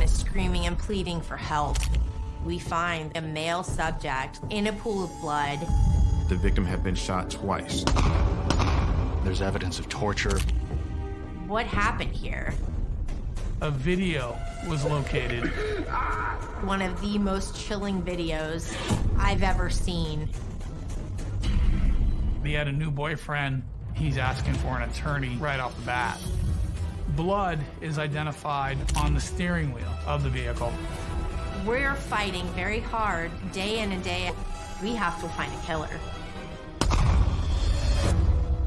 Everyone is screaming and pleading for help. We find a male subject in a pool of blood. The victim had been shot twice. There's evidence of torture. What happened here? A video was located. One of the most chilling videos I've ever seen. He had a new boyfriend. He's asking for an attorney right off the bat. Blood is identified on the steering wheel of the vehicle. We're fighting very hard, day in and day out. We have to find a killer.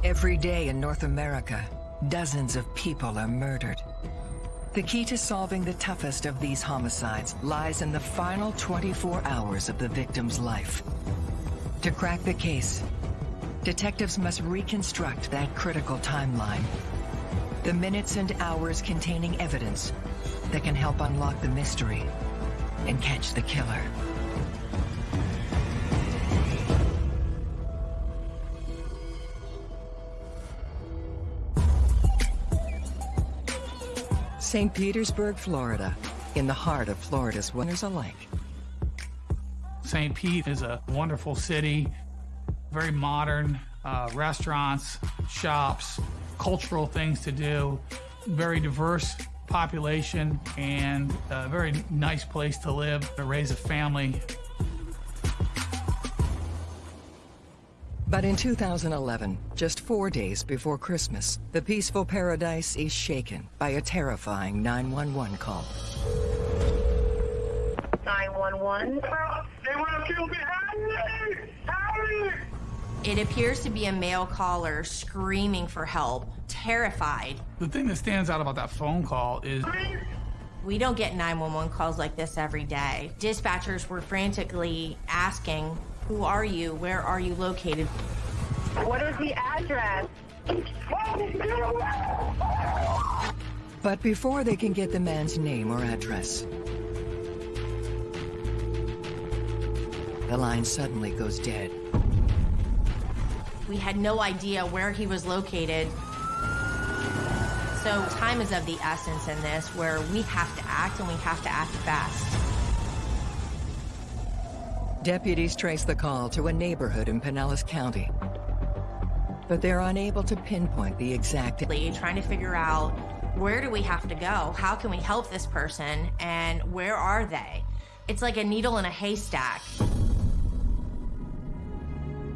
Every day in North America, dozens of people are murdered. The key to solving the toughest of these homicides lies in the final 24 hours of the victim's life. To crack the case, detectives must reconstruct that critical timeline. The minutes and hours containing evidence that can help unlock the mystery and catch the killer. St. Petersburg, Florida, in the heart of Florida's winners alike. St. Pete is a wonderful city, very modern, uh, restaurants, shops, cultural things to do, very diverse population, and a very nice place to live, to raise a family. But in 2011, just four days before Christmas, the peaceful paradise is shaken by a terrifying 911 call. 911. They want to kill me! Help me! Help me! It appears to be a male caller screaming for help, terrified. The thing that stands out about that phone call is We don't get 911 calls like this every day. Dispatchers were frantically asking, Who are you? Where are you located? What is the address? But before they can get the man's name or address, the line suddenly goes dead. We had no idea where he was located. So time is of the essence in this, where we have to act and we have to act fast. Deputies trace the call to a neighborhood in Pinellas County. But they're unable to pinpoint the exact... Trying to figure out where do we have to go? How can we help this person? And where are they? It's like a needle in a haystack.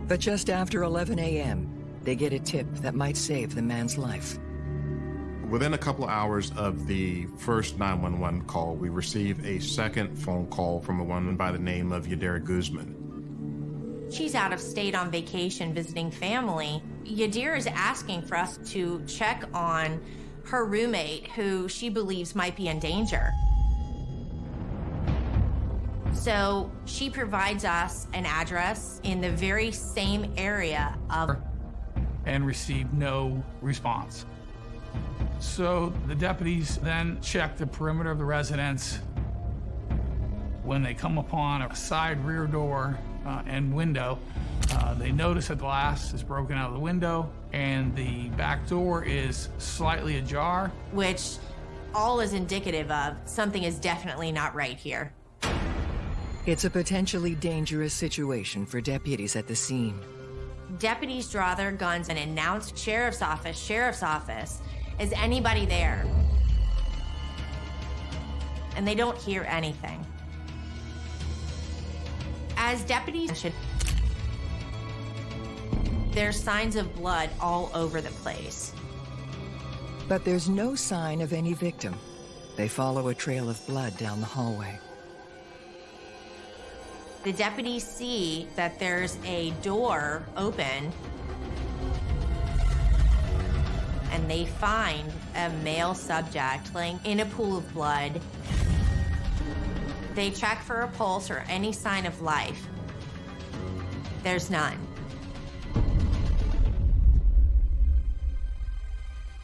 But just after 11 a.m., they get a tip that might save the man's life. Within a couple of hours of the first 911 call, we receive a second phone call from a woman by the name of Yadira Guzman. She's out of state on vacation visiting family. Yadira is asking for us to check on her roommate who she believes might be in danger. So she provides us an address in the very same area of. and received no response. So the deputies then check the perimeter of the residence. When they come upon a side rear door uh, and window, uh, they notice a glass is broken out of the window and the back door is slightly ajar. Which all is indicative of something is definitely not right here. It's a potentially dangerous situation for deputies at the scene. Deputies draw their guns and announce sheriff's office, sheriff's office. Is anybody there? And they don't hear anything. As deputies should, there's signs of blood all over the place. But there's no sign of any victim. They follow a trail of blood down the hallway. The deputies see that there's a door open and they find a male subject laying in a pool of blood. They check for a pulse or any sign of life. There's none.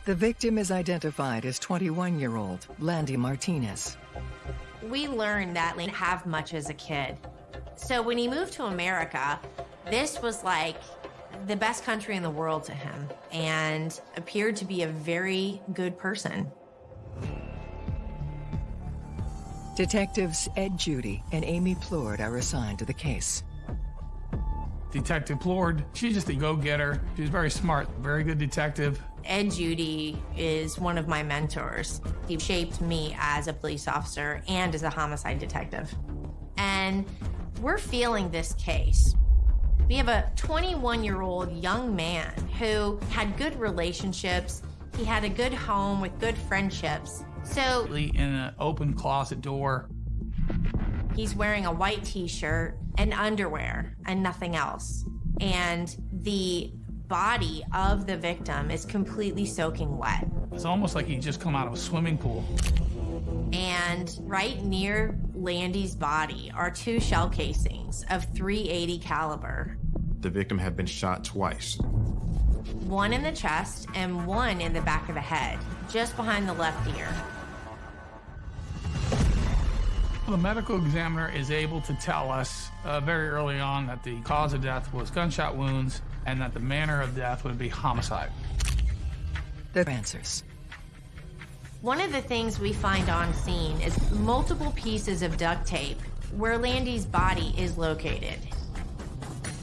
The victim is identified as 21-year-old Landy Martinez. We learned that Lane have much as a kid. So when he moved to America, this was like the best country in the world to him and appeared to be a very good person. Detectives Ed Judy and Amy Plourde are assigned to the case. Detective Plourde, she's just a go-getter. She's very smart, very good detective. Ed Judy is one of my mentors. He shaped me as a police officer and as a homicide detective. And we're feeling this case. We have a 21 year old young man who had good relationships. He had a good home with good friendships. So In an open closet door, he's wearing a white t shirt and underwear and nothing else. And the body of the victim is completely soaking wet. it's almost like he just come out of a swimming pool. And right near Landy's body are two shell casings of 380 caliber, The victim had been shot twice. one in the chest and one in the back of the head, just behind the left ear. The medical examiner is able to tell us uh, very early on that the cause of death was gunshot wounds and that the manner of death would be homicide. The answers. One of the things we find on scene is multiple pieces of duct tape where Landy's body is located.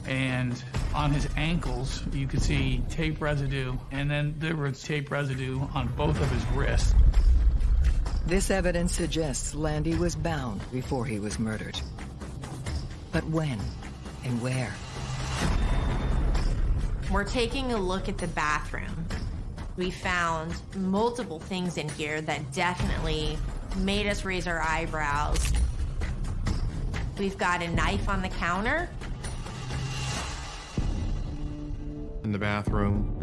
And on his ankles, you could see tape residue, and then there was tape residue on both of his wrists. This evidence suggests Landy was bound before he was murdered. But when and where? We're taking a look at the bathroom. We found multiple things in here that definitely made us raise our eyebrows. We've got a knife on the counter. In the bathroom,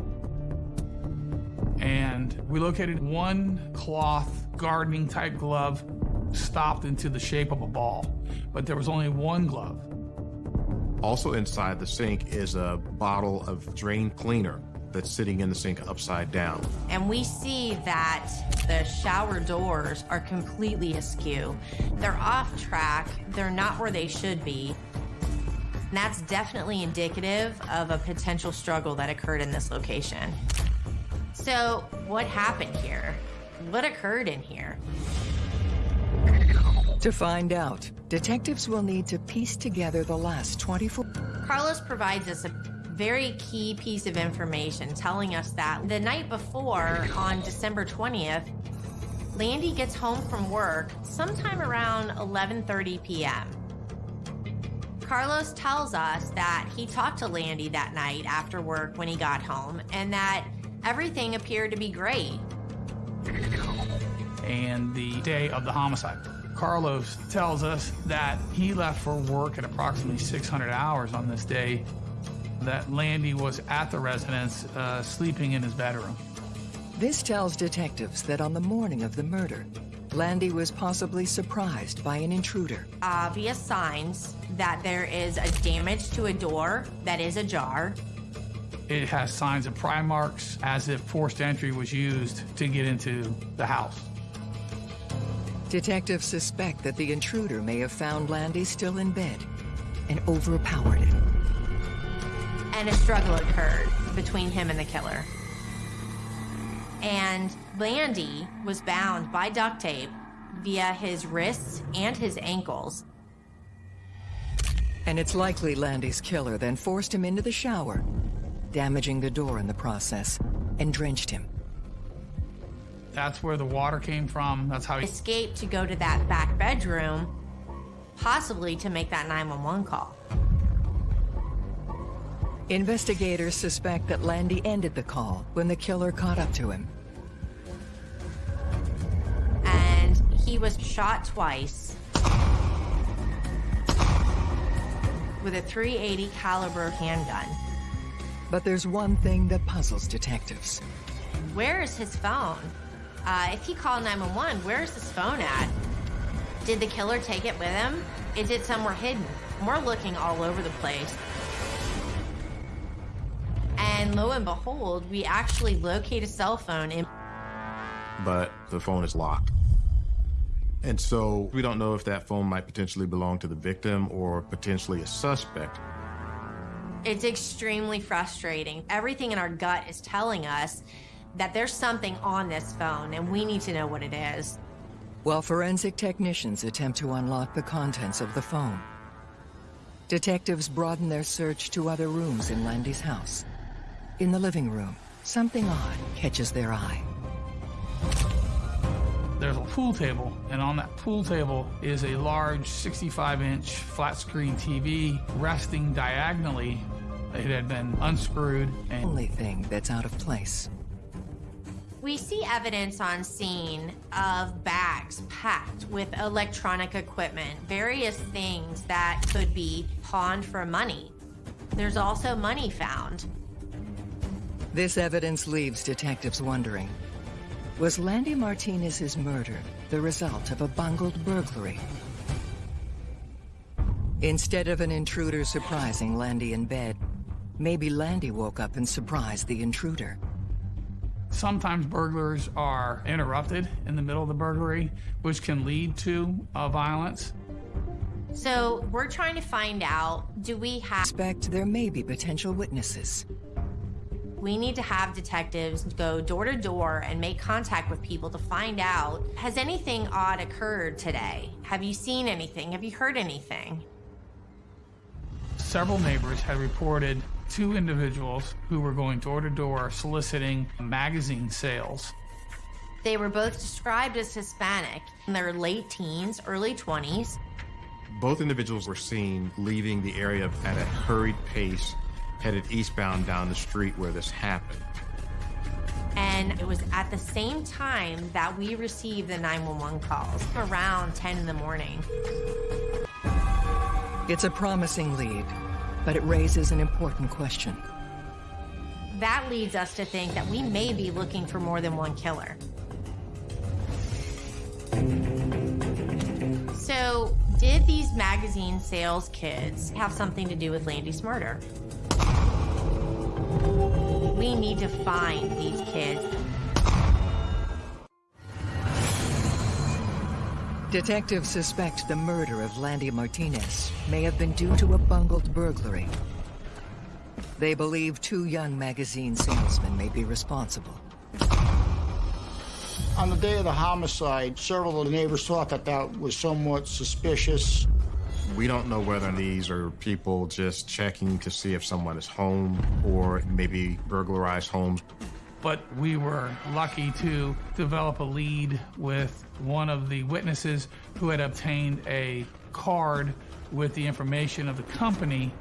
And we located one cloth gardening type glove stopped into the shape of a ball, but there was only one glove. also inside the sink is a bottle of drain cleaner that's sitting in the sink upside down. And we see that the shower doors are completely askew. They're off track, they're not where they should be. And that's definitely indicative of a potential struggle that occurred in this location. So, what happened here? What occurred in here? To find out, detectives will need to piece together the last 24 Carlos provides us a very key piece of information telling us that the night before, on December 20th, Landy gets home from work sometime around 11:30 p.m. Carlos tells us that he talked to Landy that night after work when he got home and that everything appeared to be great. and the day of the homicide. Carlos tells us that he left for work at approximately 600 hours on this day, that Landy was at the residence uh, sleeping in his bedroom. This tells detectives that on the morning of the murder, Landy was possibly surprised by an intruder. Obvious signs that there is a damage to a door that is ajar. It has signs of pry marks as if forced entry was used to get into the house. Detectives suspect that the intruder may have found Landy still in bed and overpowered him. And a struggle occurred between him and the killer. And Landy was bound by duct tape via his wrists and his ankles. And it's likely Landy's killer then forced him into the shower, damaging the door in the process, and drenched him. That's where the water came from. That's how he. Escaped to go to that back bedroom, possibly to make that 911 call. Investigators suspect that Landy ended the call when the killer caught up to him. And he was shot twice with a 380 caliber handgun. But there's one thing that puzzles detectives. Where is his phone? Uh, if he called 911, where is his phone at? Did the killer take it with him? Is it somewhere hidden? We're looking all over the place. And lo and behold, we actually locate a cell phone in but the phone is locked. And so we don't know if that phone might potentially belong to the victim or potentially a suspect. It's extremely frustrating. Everything in our gut is telling us that there's something on this phone and we need to know what it is. while forensic technicians attempt to unlock the contents of the phone. Detectives broaden their search to other rooms in Landy's house. In the living room, something odd catches their eye. There's a pool table, and on that pool table is a large 65-inch flat-screen TV resting diagonally. It had been unscrewed and Only thing that's out of place. We see evidence on scene of bags packed with electronic equipment, various things that could be pawned for money. There's also money found. This evidence leaves detectives wondering. Was Landy Martinez's murder the result of a bungled burglary? Instead of an intruder surprising Landy in bed, maybe Landy woke up and surprised the intruder. sometimes burglars are interrupted in the middle of the burglary, which can lead to uh, violence. So we're trying to find out do we have. Expect there may be potential witnesses. We need to have detectives go door to door and make contact with people to find out has anything odd occurred today? Have you seen anything? Have you heard anything? Several neighbors had reported two individuals who were going door to door soliciting magazine sales. They were both described as Hispanic in their late teens, early 20s. Both individuals were seen leaving the area at a hurried pace, headed eastbound down the street where this happened. And it was at the same time that we received the 911 calls around 10 in the morning. It's a promising lead, but it raises an important question. That leads us to think that we may be looking for more than one killer. So, did these magazine sales kids have something to do with Landy's murder? We need to find these kids. Detectives suspect the murder of Landy Martinez may have been due to a bungled burglary. They believe two young magazine salesmen may be responsible. On the day of the homicide, several of the neighbors thought that that was somewhat suspicious. We don't know whether these are people just checking to see if someone is home or maybe burglarized homes. But we were lucky to develop a lead with one of the witnesses who had obtained a card with the information of the company.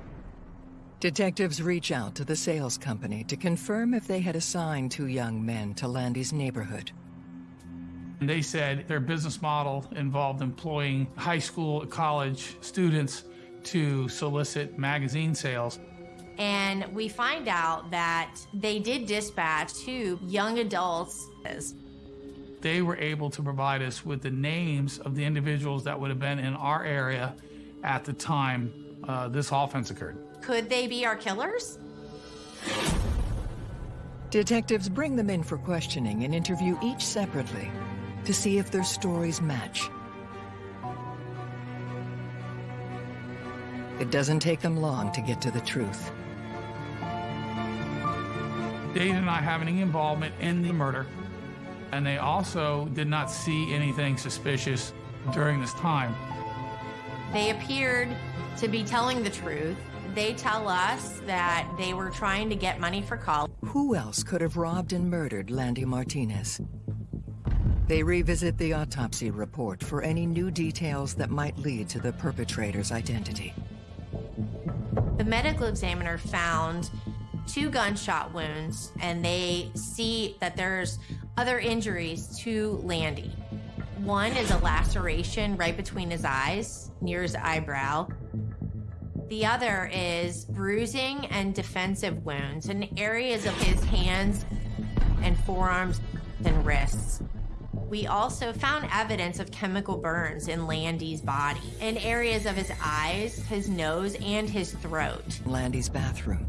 Detectives reach out to the sales company to confirm if they had assigned two young men to Landy's neighborhood. And they said their business model involved employing high school, college students to solicit magazine sales. And we find out that they did dispatch two young adults. They were able to provide us with the names of the individuals that would have been in our area at the time uh, this offense occurred. Could they be our killers? Detectives bring them in for questioning and interview each separately to see if their stories match. It doesn't take them long to get to the truth. They did not have any involvement in the murder, and they also did not see anything suspicious during this time. They appeared to be telling the truth. They tell us that they were trying to get money for college. Who else could have robbed and murdered Landy Martinez? They revisit the autopsy report for any new details that might lead to the perpetrator's identity. The medical examiner found two gunshot wounds, and they see that there's other injuries to Landy. One is a laceration right between his eyes, near his eyebrow. The other is bruising and defensive wounds in areas of his hands and forearms and wrists. We also found evidence of chemical burns in Landy's body, in areas of his eyes, his nose, and his throat. Landy's bathroom.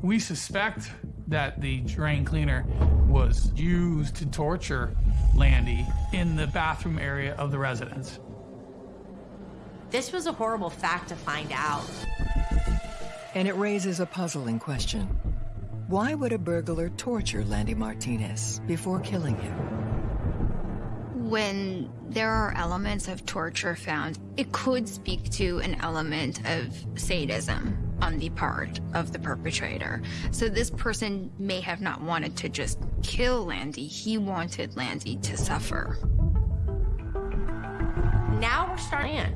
We suspect that the drain cleaner was used to torture Landy in the bathroom area of the residence. This was a horrible fact to find out. And it raises a puzzling question. Why would a burglar torture Landy Martinez before killing him? when there are elements of torture found, it could speak to an element of sadism on the part of the perpetrator. So this person may have not wanted to just kill Landy, he wanted Landy to suffer. Now we're starting.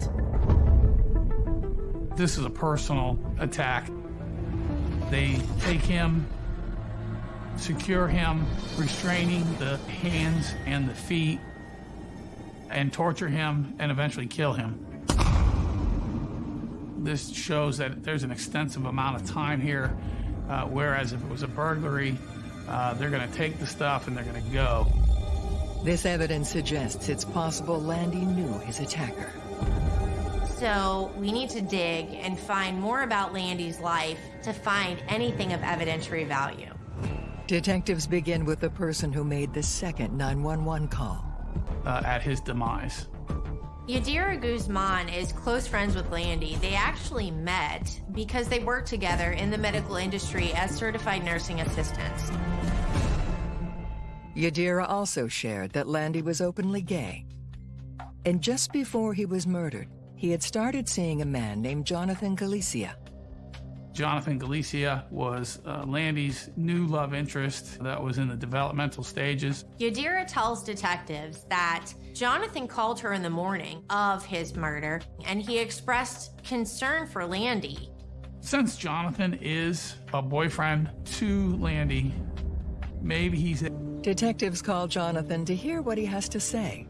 This is a personal attack. They take him, secure him, restraining the hands and the feet, and torture him and eventually kill him. This shows that there's an extensive amount of time here, uh, whereas if it was a burglary, uh, they're going to take the stuff and they're going to go. This evidence suggests it's possible Landy knew his attacker. So we need to dig and find more about Landy's life to find anything of evidentiary value. Detectives begin with the person who made the second 911 call. Uh, at his demise. Yadira Guzman is close friends with Landy. They actually met because they worked together in the medical industry as certified nursing assistants. Yadira also shared that Landy was openly gay. And just before he was murdered, he had started seeing a man named Jonathan Galicia. Jonathan Galicia was uh, Landy's new love interest that was in the developmental stages. Yadira tells detectives that Jonathan called her in the morning of his murder and he expressed concern for Landy. Since Jonathan is a boyfriend to Landy, maybe he's. Detectives call Jonathan to hear what he has to say.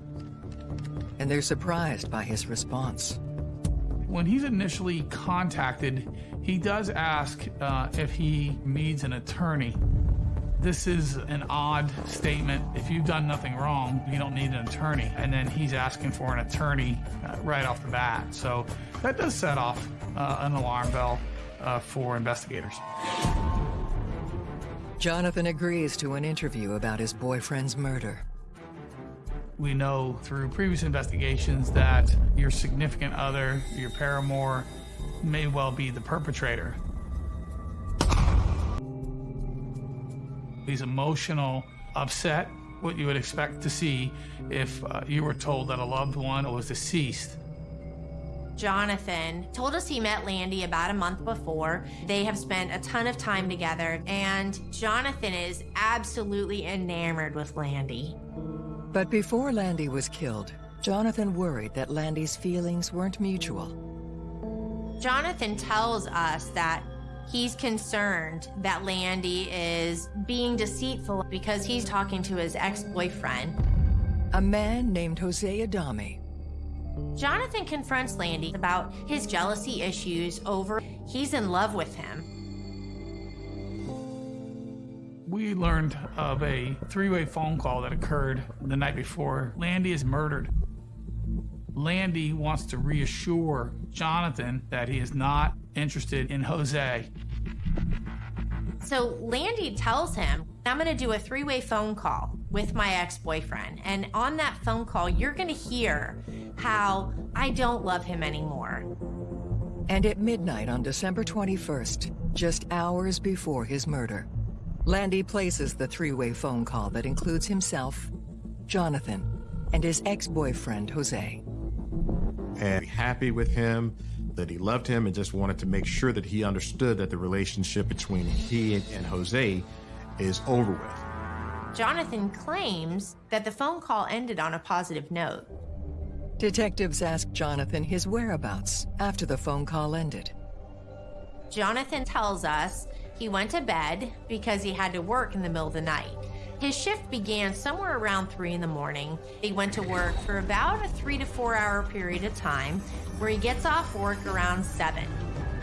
And they're surprised by his response. When he's initially contacted, he does ask uh, if he needs an attorney. This is an odd statement. If you've done nothing wrong, you don't need an attorney. And then he's asking for an attorney uh, right off the bat. So that does set off uh, an alarm bell uh, for investigators. Jonathan agrees to an interview about his boyfriend's murder. We know through previous investigations that your significant other, your paramour, may well be the perpetrator. He's emotional, upset, what you would expect to see if uh, you were told that a loved one was deceased. Jonathan told us he met Landy about a month before. They have spent a ton of time together, and Jonathan is absolutely enamored with Landy. But before Landy was killed, Jonathan worried that Landy's feelings weren't mutual. Jonathan tells us that he's concerned that Landy is being deceitful because he's talking to his ex-boyfriend. A man named Jose Adame. Jonathan confronts Landy about his jealousy issues over he's in love with him. We learned of a three-way phone call that occurred the night before Landy is murdered. Landy wants to reassure Jonathan that he is not interested in Jose. So Landy tells him, I'm going to do a three way phone call with my ex boyfriend. And on that phone call, you're going to hear how I don't love him anymore. And at midnight on December 21st, just hours before his murder, Landy places the three way phone call that includes himself, Jonathan, and his ex boyfriend, Jose and happy with him, that he loved him, and just wanted to make sure that he understood that the relationship between he and Jose is over with. Jonathan claims that the phone call ended on a positive note. Detectives asked Jonathan his whereabouts after the phone call ended. Jonathan tells us he went to bed because he had to work in the middle of the night. His shift began somewhere around 3 in the morning. He went to work for about a three to four hour period of time where he gets off work around 7.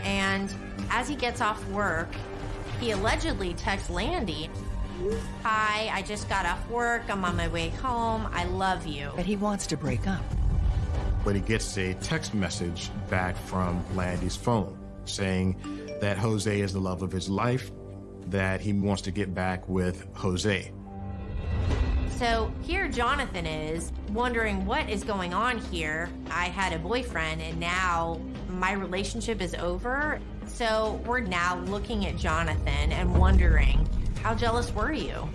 And as he gets off work, he allegedly texts Landy, Hi, I just got off work. I'm on my way home. I love you. But he wants to break up. But he gets a text message back from Landy's phone saying that Jose is the love of his life, that he wants to get back with Jose. So here Jonathan is wondering what is going on here. I had a boyfriend and now my relationship is over. So we're now looking at Jonathan and wondering, how jealous were you?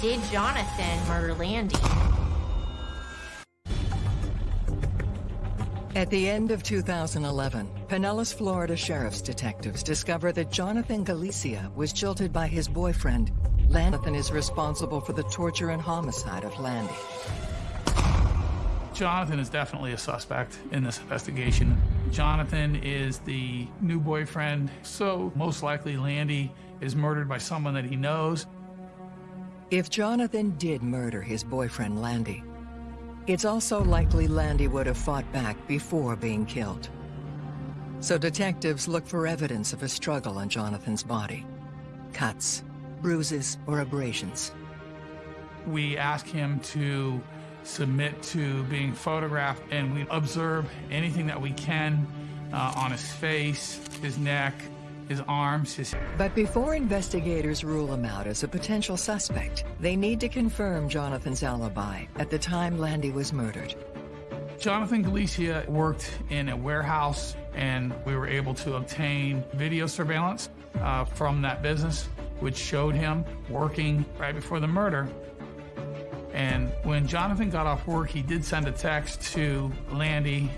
Did Jonathan murder Landy? At the end of 2011, Pinellas, Florida sheriff's detectives discover that Jonathan Galicia was jilted by his boyfriend. Jonathan is responsible for the torture and homicide of Landy. Jonathan is definitely a suspect in this investigation. Jonathan is the new boyfriend, so most likely Landy is murdered by someone that he knows. If Jonathan did murder his boyfriend Landy, it's also likely Landy would have fought back before being killed. So detectives look for evidence of a struggle on Jonathan's body. Cuts, bruises, or abrasions. We ask him to submit to being photographed and we observe anything that we can uh, on his face, his neck, his arms, his... But before investigators rule him out as a potential suspect, they need to confirm Jonathan's alibi at the time Landy was murdered. Jonathan Galicia worked in a warehouse and we were able to obtain video surveillance uh, from that business, which showed him working right before the murder. And when Jonathan got off work, he did send a text to Landy.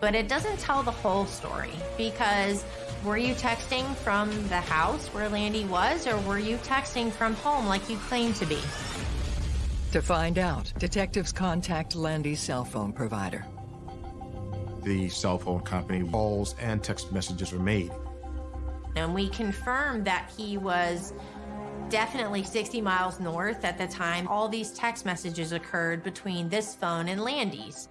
But it doesn't tell the whole story because were you texting from the house where Landy was, or were you texting from home like you claimed to be? To find out, detectives contact Landy's cell phone provider. The cell phone company calls and text messages were made. And we confirmed that he was definitely 60 miles north at the time all these text messages occurred between this phone and Landy's.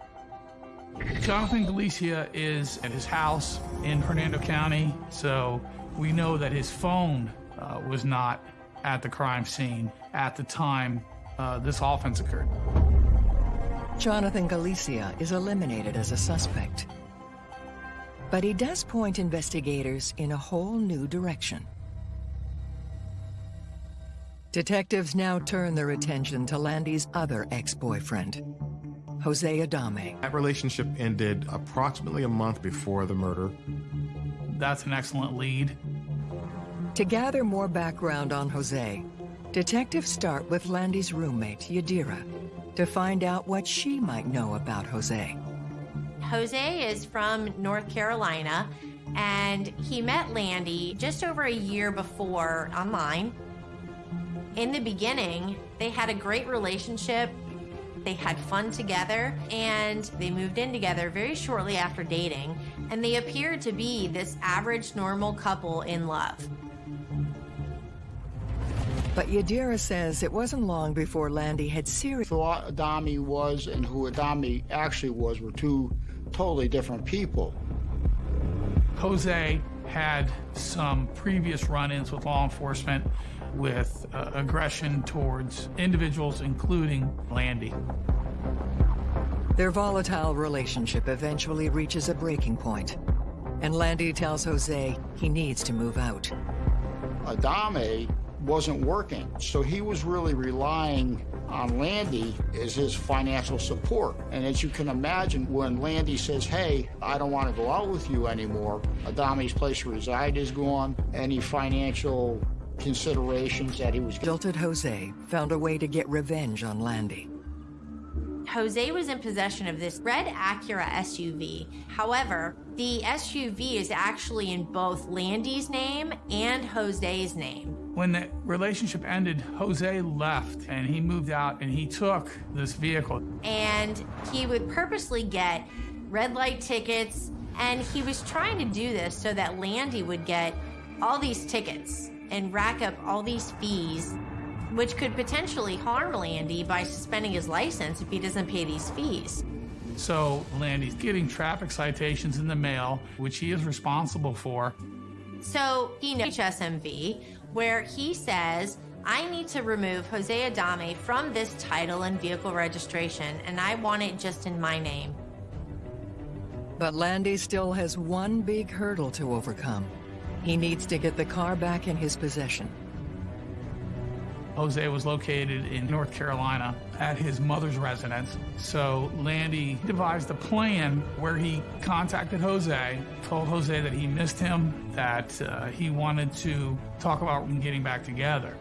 Jonathan Galicia is at his house in Hernando County, so we know that his phone uh, was not at the crime scene at the time uh, this offense occurred. Jonathan Galicia is eliminated as a suspect. But he does point investigators in a whole new direction. Detectives now turn their attention to Landy's other ex-boyfriend, Jose Adame. That relationship ended approximately a month before the murder. That's an excellent lead. To gather more background on Jose, detectives start with Landy's roommate, Yadira, to find out what she might know about Jose. Jose is from North Carolina, and he met Landy just over a year before online. In the beginning, they had a great relationship. They had fun together and they moved in together very shortly after dating, and they appeared to be this average, normal couple in love. But Yadira says it wasn't long before Landy had serious... Who Adame was and who Adame actually was were two totally different people. Jose had some previous run-ins with law enforcement with uh, aggression towards individuals, including Landy. Their volatile relationship eventually reaches a breaking point, and Landy tells Jose he needs to move out. Adame wasn't working, so he was really relying on Landy is his financial support. And as you can imagine, when Landy says, hey, I don't want to go out with you anymore, Adame's place to reside is gone, any financial considerations that he was... Jilted Jose found a way to get revenge on Landy. Jose was in possession of this red Acura SUV. However, the SUV is actually in both Landy's name and Jose's name. When the relationship ended, Jose left and he moved out and he took this vehicle. And he would purposely get red light tickets and he was trying to do this so that Landy would get all these tickets and rack up all these fees, which could potentially harm Landy by suspending his license if he doesn't pay these fees. So Landy's getting traffic citations in the mail, which he is responsible for. So he knows HSMV, where he says, I need to remove Jose Adame from this title and vehicle registration, and I want it just in my name. But Landy still has one big hurdle to overcome. He needs to get the car back in his possession. Jose was located in North Carolina at his mother's residence. So Landy devised a plan where he contacted Jose, told Jose that he missed him, that uh, he wanted to talk about getting back together.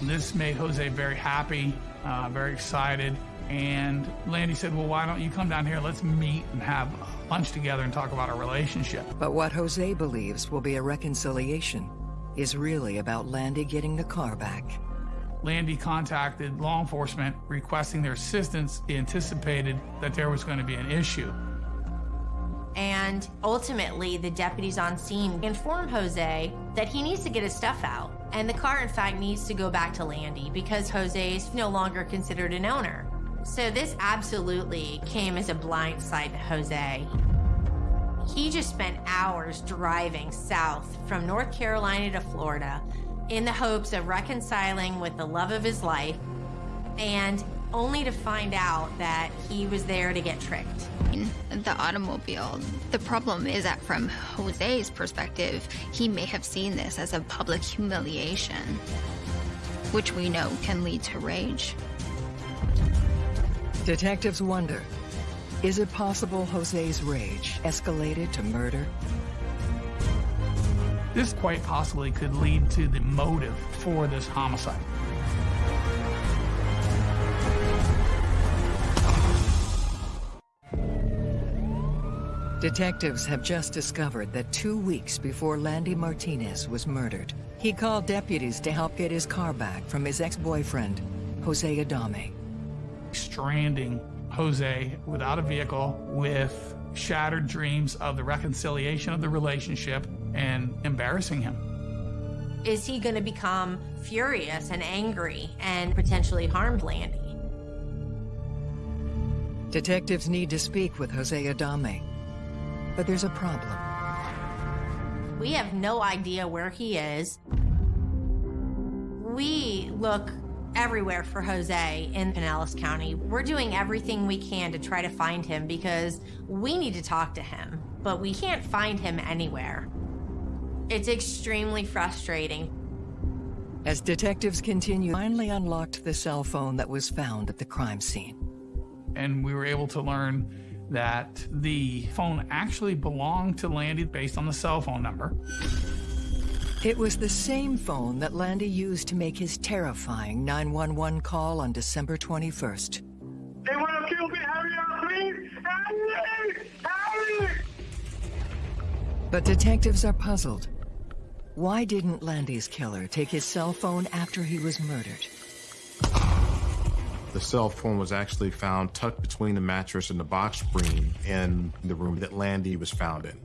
This made Jose very happy, uh, very excited. And Landy said, Well, why don't you come down here? Let's meet and have lunch together and talk about our relationship. But what Jose believes will be a reconciliation is really about Landy getting the car back. Landy contacted law enforcement requesting their assistance. He anticipated that there was going to be an issue. And ultimately, the deputies on scene inform Jose that he needs to get his stuff out. And the car, in fact, needs to go back to Landy because Jose is no longer considered an owner. So this absolutely came as a blind side to Jose. He just spent hours driving south from North Carolina to Florida in the hopes of reconciling with the love of his life and only to find out that he was there to get tricked. In the automobile, the problem is that from Jose's perspective, he may have seen this as a public humiliation, which we know can lead to rage. Detectives wonder, is it possible Jose's rage escalated to murder? This quite possibly could lead to the motive for this homicide. Detectives have just discovered that two weeks before Landy Martinez was murdered, he called deputies to help get his car back from his ex-boyfriend, Jose Adame. Stranding Jose without a vehicle with shattered dreams of the reconciliation of the relationship and embarrassing him. Is he going to become furious and angry and potentially harm Landy? Detectives need to speak with Jose Adame, but there's a problem. We have no idea where he is. We look everywhere for Jose in Pinellas County. We're doing everything we can to try to find him because we need to talk to him, but we can't find him anywhere. It's extremely frustrating. As detectives continue, finally unlocked the cell phone that was found at the crime scene. And we were able to learn that the phone actually belonged to Landy based on the cell phone number. It was the same phone that Landy used to make his terrifying 911 call on December 21st. They want to kill me. Hurry up, please. Hurry! Hurry! But detectives are puzzled. Why didn't Landy's killer take his cell phone after he was murdered? The cell phone was actually found tucked between the mattress and the box spring in the room that Landy was found in.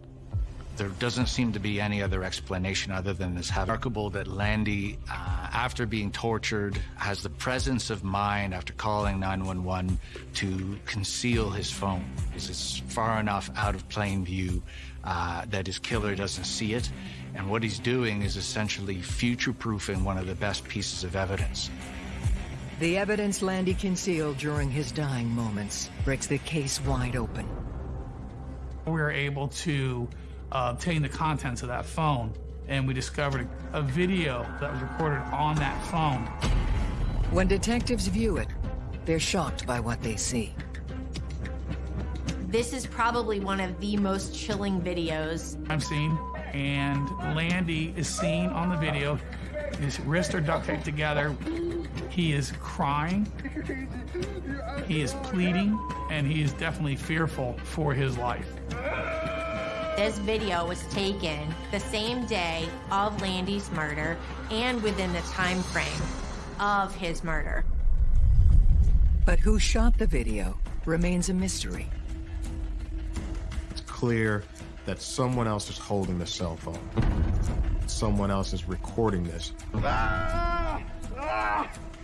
There doesn't seem to be any other explanation other than this remarkable that Landy, uh, after being tortured, has the presence of mind after calling 911 to conceal his phone. It's far enough out of plain view uh, that his killer doesn't see it. And what he's doing is essentially future-proofing one of the best pieces of evidence. The evidence Landy concealed during his dying moments breaks the case wide open. We were able to uh, obtain the contents of that phone, and we discovered a, a video that was recorded on that phone. When detectives view it, they're shocked by what they see. This is probably one of the most chilling videos I've seen, and Landy is seen on the video. His wrists are duct taped together. He is crying. He is pleading, and he is definitely fearful for his life. This video was taken the same day of Landy's murder and within the time frame of his murder. But who shot the video remains a mystery. It's clear that someone else is holding the cell phone. Someone else is recording this.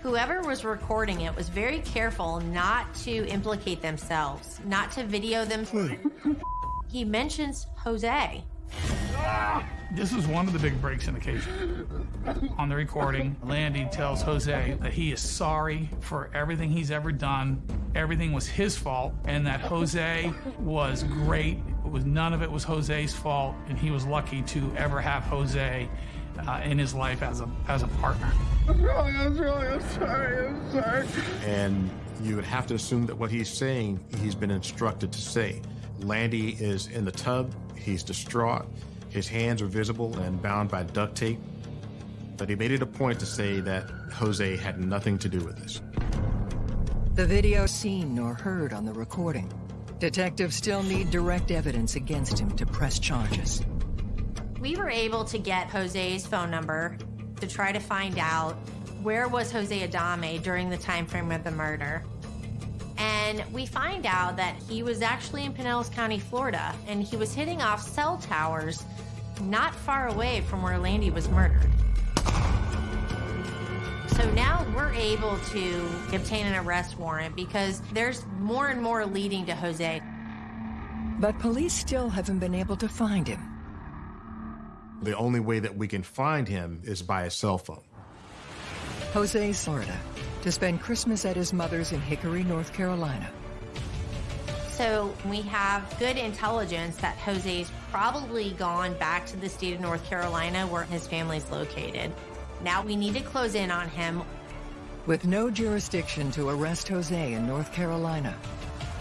Whoever was recording it was very careful not to implicate themselves, not to video them. he mentions Jose. This is one of the big breaks in the case. On the recording, Landy tells Jose that he is sorry for everything he's ever done. Everything was his fault, and that Jose was great. It was none of it was Jose's fault, and he was lucky to ever have Jose uh, in his life as a as a partner. I'm sorry, I'm sorry, I'm sorry, I'm sorry. And you would have to assume that what he's saying, he's been instructed to say. Landy is in the tub, he's distraught, his hands are visible and bound by duct tape. But he made it a point to say that Jose had nothing to do with this. The video seen nor heard on the recording. Detectives still need direct evidence against him to press charges. We were able to get Jose's phone number to try to find out where was Jose Adame during the time frame of the murder. And we find out that he was actually in Pinellas County, Florida, and he was hitting off cell towers not far away from where Landy was murdered. So now we're able to obtain an arrest warrant because there's more and more leading to Jose. But police still haven't been able to find him. The only way that we can find him is by a cell phone. Jose's Florida to spend Christmas at his mother's in Hickory, North Carolina. So we have good intelligence that Jose's probably gone back to the state of North Carolina where his family's located. Now we need to close in on him. With no jurisdiction to arrest Jose in North Carolina,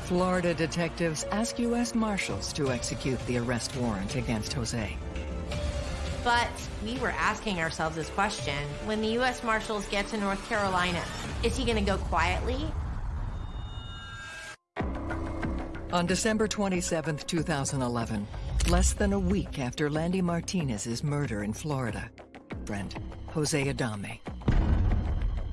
Florida detectives ask U.S. Marshals to execute the arrest warrant against Jose. But we were asking ourselves this question when the U.S. Marshals get to North Carolina, is he going to go quietly? On December 27, 2011, less than a week after Landy Martinez's murder in Florida, friend Jose Adame.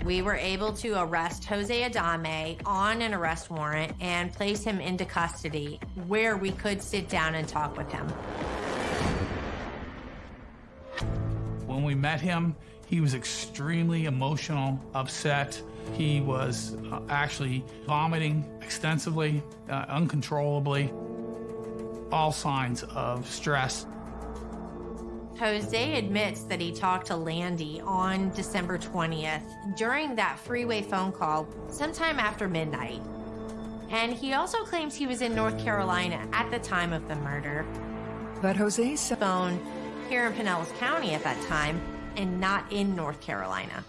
We were able to arrest Jose Adame on an arrest warrant and place him into custody where we could sit down and talk with him. When we met him, he was extremely emotional, upset. He was uh, actually vomiting extensively, uh, uncontrollably, all signs of stress. Jose admits that he talked to Landy on December 20th during that freeway phone call sometime after midnight. And he also claims he was in North Carolina at the time of the murder. But Jose's phone here in Pinellas County at that time and not in North Carolina.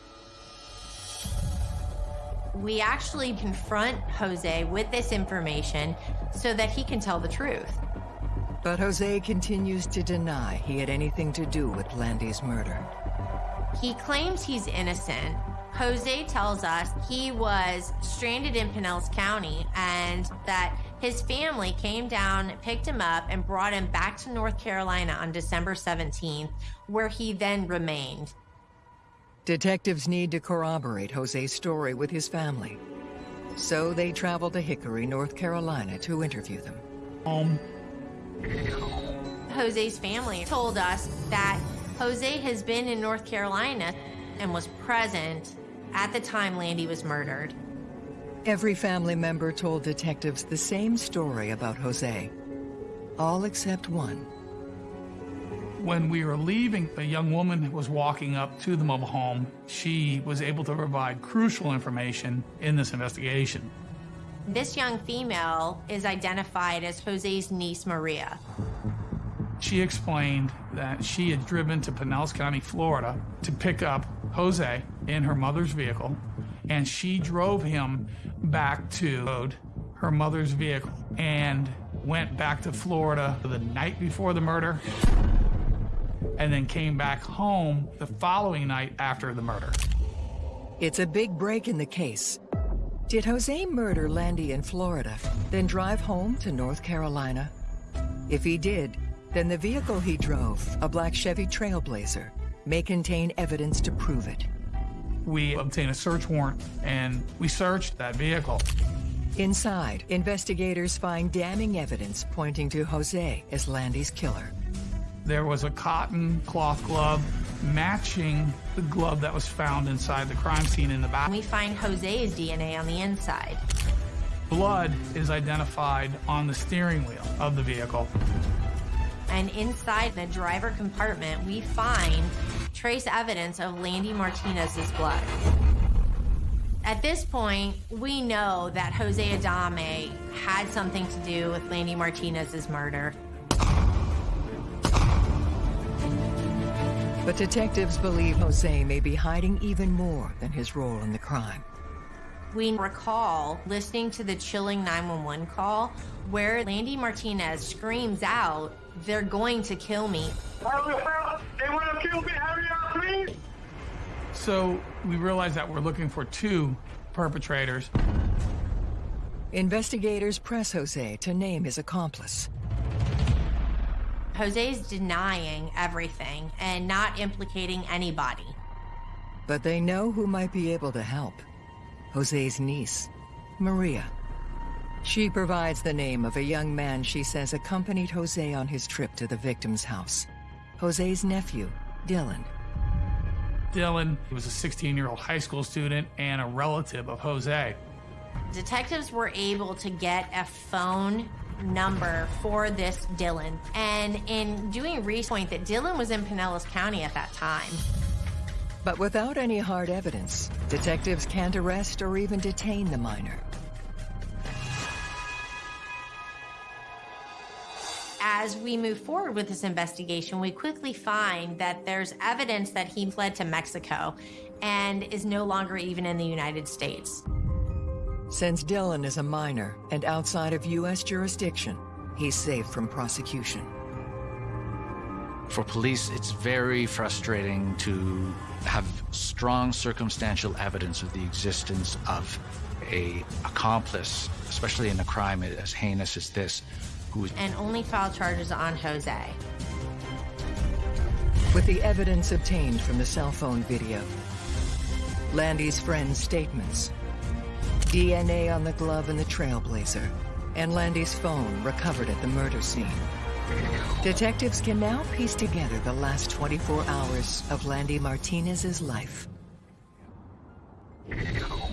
We actually confront Jose with this information so that he can tell the truth. But Jose continues to deny he had anything to do with Landy's murder. He claims he's innocent. Jose tells us he was stranded in Pinellas County and that his family came down, picked him up, and brought him back to North Carolina on December 17th, where he then remained. Detectives need to corroborate Jose's story with his family. So they traveled to Hickory, North Carolina to interview them. Um, Jose's family told us that Jose has been in North Carolina and was present at the time Landy was murdered. Every family member told detectives the same story about Jose. All except one. When we were leaving, a young woman was walking up to the mobile home. She was able to provide crucial information in this investigation. This young female is identified as Jose's niece, Maria. She explained that she had driven to Pinellas County, Florida to pick up Jose in her mother's vehicle, and she drove him back to her mother's vehicle and went back to Florida the night before the murder and then came back home the following night after the murder. It's a big break in the case. Did Jose murder Landy in Florida, then drive home to North Carolina? If he did, then the vehicle he drove, a black Chevy Trailblazer, may contain evidence to prove it. We obtained a search warrant and we searched that vehicle. Inside, investigators find damning evidence pointing to Jose as Landy's killer. There was a cotton cloth glove matching the glove that was found inside the crime scene in the back. We find Jose's DNA on the inside. Blood is identified on the steering wheel of the vehicle. And inside the driver compartment, we find trace evidence of Landy Martinez's blood. At this point, we know that Jose Adame had something to do with Landy Martinez's murder. But detectives believe Jose may be hiding even more than his role in the crime. We recall listening to the chilling 911 call where Landy Martinez screams out, They're going to kill me. They want to kill me! Hurry up, please! So we realize that we're looking for two perpetrators. Investigators press Jose to name his accomplice. Jose's denying everything and not implicating anybody. But they know who might be able to help. Jose's niece, Maria. She provides the name of a young man she says accompanied Jose on his trip to the victim's house. Jose's nephew, Dylan. Dylan he was a 16 year old high school student and a relative of Jose. Detectives were able to get a phone number for this Dylan. And in doing research, point that Dylan was in Pinellas County at that time. But without any hard evidence, detectives can't arrest or even detain the minor. As we move forward with this investigation, we quickly find that there's evidence that he fled to Mexico and is no longer even in the United States. Since Dylan is a minor and outside of U.S. jurisdiction, he's safe from prosecution. For police, it's very frustrating to have strong circumstantial evidence of the existence of a accomplice, especially in a crime as heinous as this, who is and only filed charges on Jose. With the evidence obtained from the cell phone video, Landy's friend's statements, DNA on the glove and the trailblazer, and Landy's phone recovered at the murder scene. Detectives can now piece together the last 24 hours of Landy Martinez's life.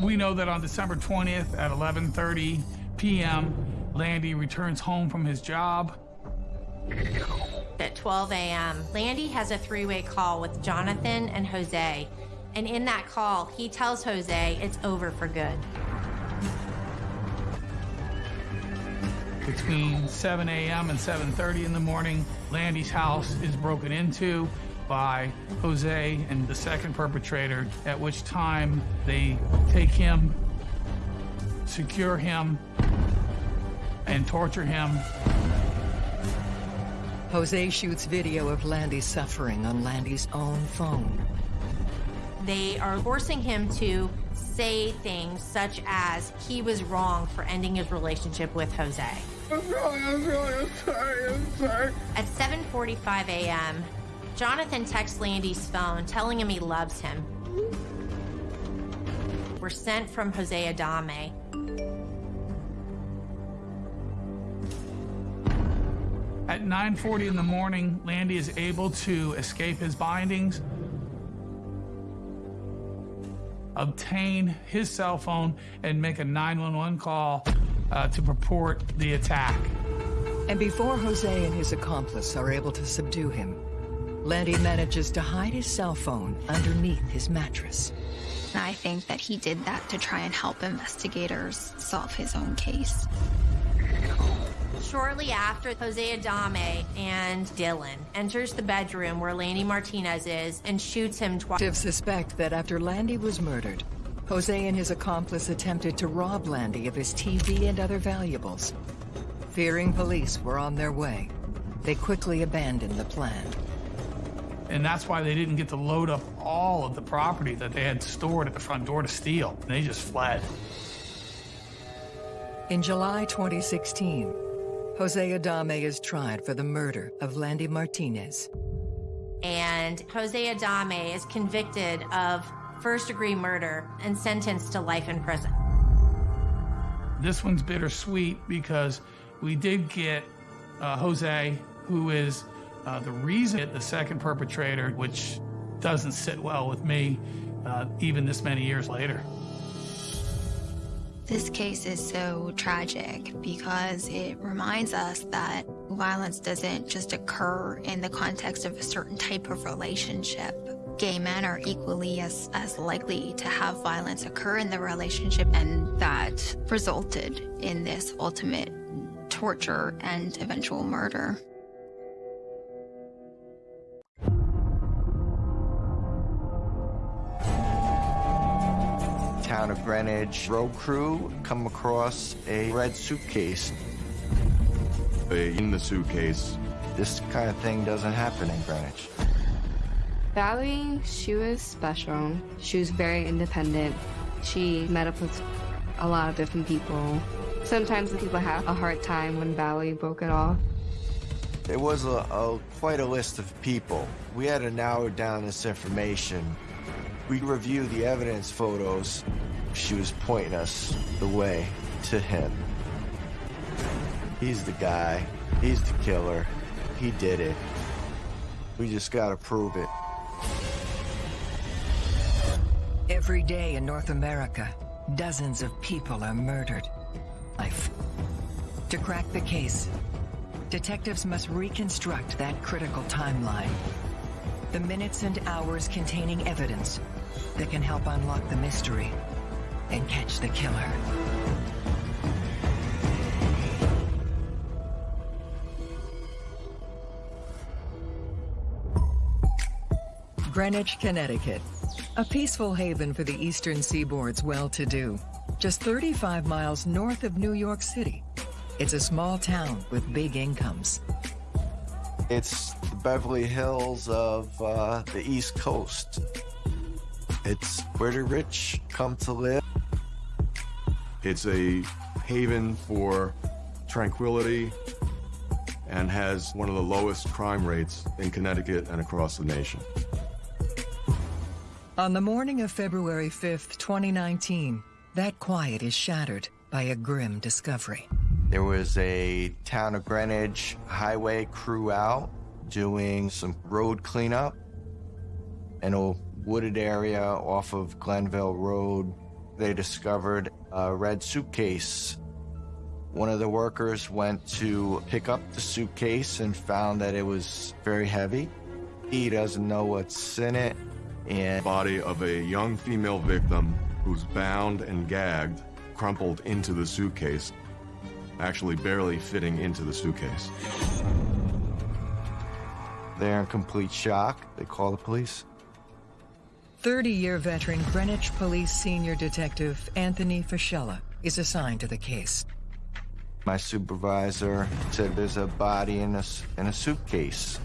We know that on December 20th at 11:30 p.m., Landy returns home from his job. At 12 a.m., Landy has a three way call with Jonathan and Jose. And in that call, he tells Jose it's over for good. Between 7 a.m. and 7:30 in the morning, Landy's house is broken into by Jose and the second perpetrator, at which time they take him, secure him, and torture him. Jose shoots video of Landy suffering on Landy's own phone. They are forcing him to say things such as he was wrong for ending his relationship with Jose. I'm sorry, I'm sorry, I'm sorry, I'm sorry. At 7:45 a.m., Jonathan texts Landy's phone telling him he loves him. We're sent from Jose Adame. At 9:40 in the morning, Landy is able to escape his bindings, obtain his cell phone, and make a 911 call uh, to purport the attack. And before Jose and his accomplice are able to subdue him, Landy manages to hide his cell phone underneath his mattress. I think that he did that to try and help investigators solve his own case. Shortly after, Jose Adame and Dylan enters the bedroom where Landy Martinez is and shoots him twice. Detectives suspect that after Landy was murdered, Jose and his accomplice attempted to rob Landy of his TV and other valuables. Fearing police were on their way, they quickly abandoned the plan. And that's why they didn't get to load up all of the property that they had stored at the front door to steal. They just fled. In July 2016, Jose Adame is tried for the murder of Landy Martinez. And Jose Adame is convicted of first degree murder and sentenced to life in prison. This one's bittersweet because we did get uh, Jose, who is uh, the reason the second perpetrator, which doesn't sit well with me, uh, even this many years later. This case is so tragic because it reminds us that violence doesn't just occur in the context of a certain type of relationship. Gay men are equally as, as likely to have violence occur in the relationship, and that resulted in this ultimate torture and eventual murder. Town of Greenwich road crew come across a red suitcase. In the suitcase, This kind of thing doesn't happen in Greenwich. Valerie, she was special. She was very independent. She met up with a lot of different people. Sometimes the people have a hard time when Valerie broke it off. It was a, a, quite a list of people. We had to narrow down this information. We reviewed the evidence photos. She was pointing us the way to him. He's the guy. He's the killer. He did it. We just gotta prove it. Every day in North America, dozens of people are murdered. Life. To crack the case, detectives must reconstruct that critical timeline. The minutes and hours containing evidence that can help unlock the mystery and catch the killer. Greenwich, Connecticut. A peaceful haven for the eastern seaboard's well-to-do. Just 35 miles north of New York City. It's a small town with big incomes. It's the Beverly Hills of uh, the East Coast. It's where the rich come to live. It's a haven for tranquility and has one of the lowest crime rates in Connecticut and across the nation. On the morning of February 5th, 2019, that quiet is shattered by a grim discovery. There was a town of Greenwich highway crew out doing some road cleanup in a wooded area off of Glenville Road. They discovered a red suitcase. One of the workers went to pick up the suitcase and found that it was very heavy. He doesn't know what's in it and body of a young female victim who's bound and gagged crumpled into the suitcase, actually barely fitting into the suitcase. They're in complete shock. They call the police. 30-year veteran Greenwich Police Senior Detective Anthony Fischella is assigned to the case. My supervisor said there's a body in a, in a suitcase.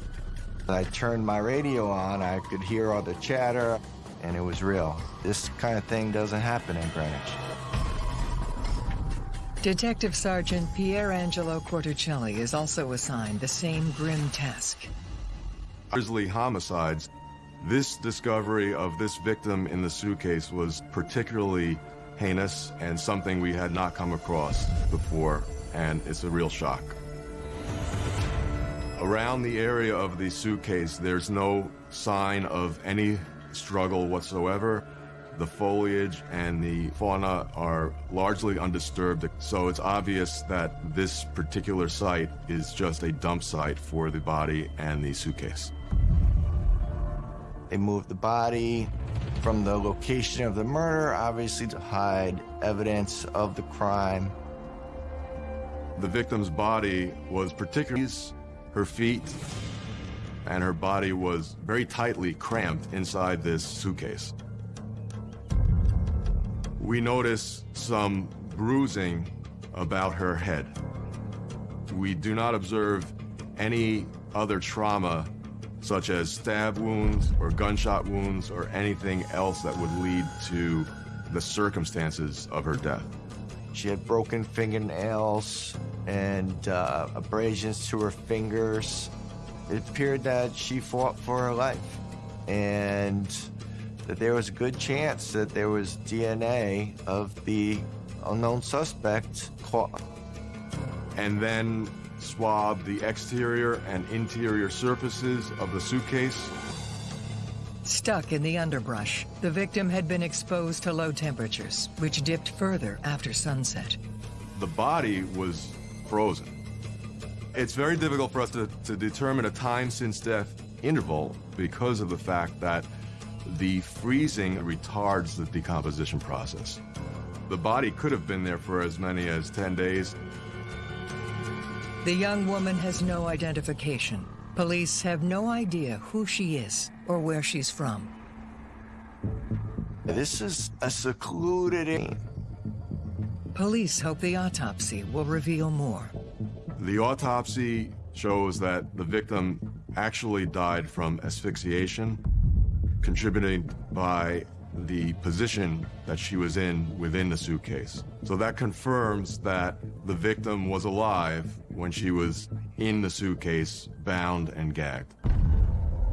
I turned my radio on, I could hear all the chatter, and it was real. This kind of thing doesn't happen in Greenwich. Detective Sergeant Pierangelo Quarticelli is also assigned the same grim task. Grisly homicides. This discovery of this victim in the suitcase was particularly heinous and something we had not come across before, and it's a real shock. Around the area of the suitcase, there's no sign of any struggle whatsoever. The foliage and the fauna are largely undisturbed, so it's obvious that this particular site is just a dump site for the body and the suitcase. They moved the body from the location of the murder, obviously to hide evidence of the crime. The victim's body was particularly her feet and her body was very tightly cramped inside this suitcase. We notice some bruising about her head. We do not observe any other trauma such as stab wounds or gunshot wounds or anything else that would lead to the circumstances of her death. She had broken fingernails and uh, abrasions to her fingers. It appeared that she fought for her life and that there was a good chance that there was DNA of the unknown suspect caught. And then swab the exterior and interior surfaces of the suitcase Stuck in the underbrush, the victim had been exposed to low temperatures, which dipped further after sunset. The body was frozen. It's very difficult for us to, to determine a time since death interval because of the fact that the freezing retards the decomposition process. The body could have been there for as many as 10 days. The young woman has no identification. Police have no idea who she is or where she's from. This is a secluded area. Police hope the autopsy will reveal more. The autopsy shows that the victim actually died from asphyxiation. contributed by the position that she was in within the suitcase. So that confirms that the victim was alive when she was in the suitcase, bound and gagged.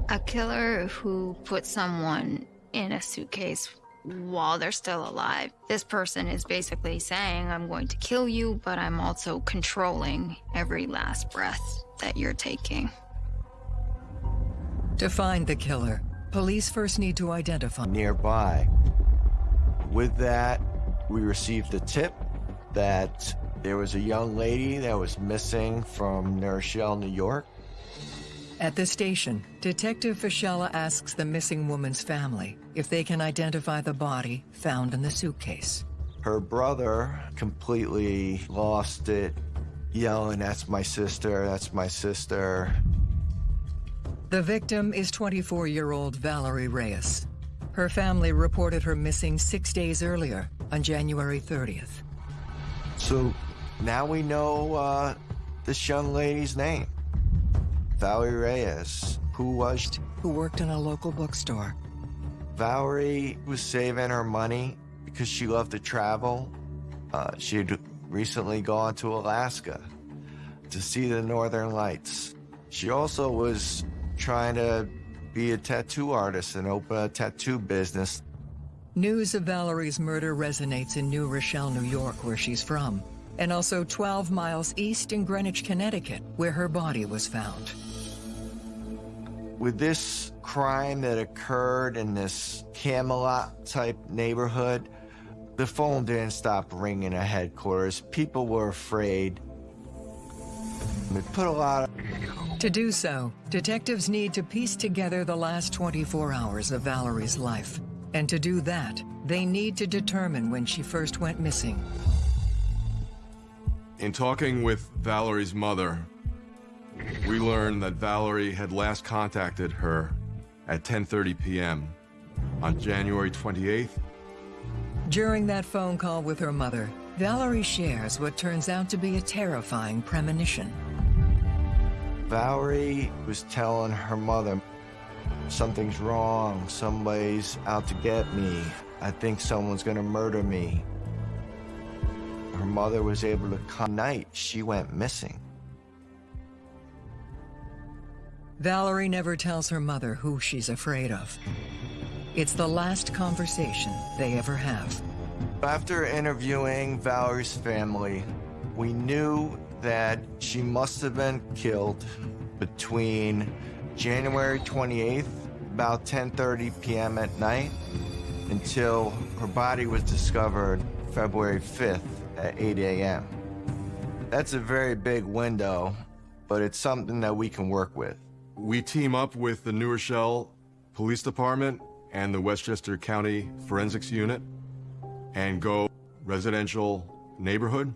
A killer who puts someone in a suitcase while they're still alive. This person is basically saying, I'm going to kill you, but I'm also controlling every last breath that you're taking. To find the killer, police first need to identify nearby. With that, we received a tip that there was a young lady that was missing from New Rochelle, New York. At the station, Detective Fischella asks the missing woman's family if they can identify the body found in the suitcase. Her brother completely lost it, yelling, That's my sister, that's my sister. The victim is 24 year old Valerie Reyes. Her family reported her missing six days earlier, on January 30th. So now we know uh, this young lady's name Valerie Reyes. Who was? Who worked in a local bookstore. Valerie was saving her money because she loved to travel. Uh, she had recently gone to Alaska to see the northern lights. She also was trying to be a tattoo artist and open a tattoo business. News of Valerie's murder resonates in New Rochelle, New York, where she's from, and also 12 miles east in Greenwich, Connecticut, where her body was found. With this crime that occurred in this Camelot type neighborhood, the phone didn't stop ringing at headquarters. People were afraid. We put a lot of to do so, detectives need to piece together the last 24 hours of Valerie's life. And to do that, they need to determine when she first went missing. In talking with Valerie's mother, we learned that Valerie had last contacted her at 10:30 p.m. on January 28th. During that phone call with her mother, Valerie shares what turns out to be a terrifying premonition. Valerie was telling her mother, something's wrong, somebody's out to get me, I think someone's gonna murder me. Her mother was able to come night, she went missing. Valerie never tells her mother who she's afraid of. It's the last conversation they ever have. After interviewing Valerie's family, we knew that she must have been killed between January 28th, about 10.30 p.m. at night, until her body was discovered February 5th at 8 a.m. That's a very big window, but it's something that we can work with. We team up with the New Rochelle Police Department and the Westchester County Forensics Unit and go residential neighborhood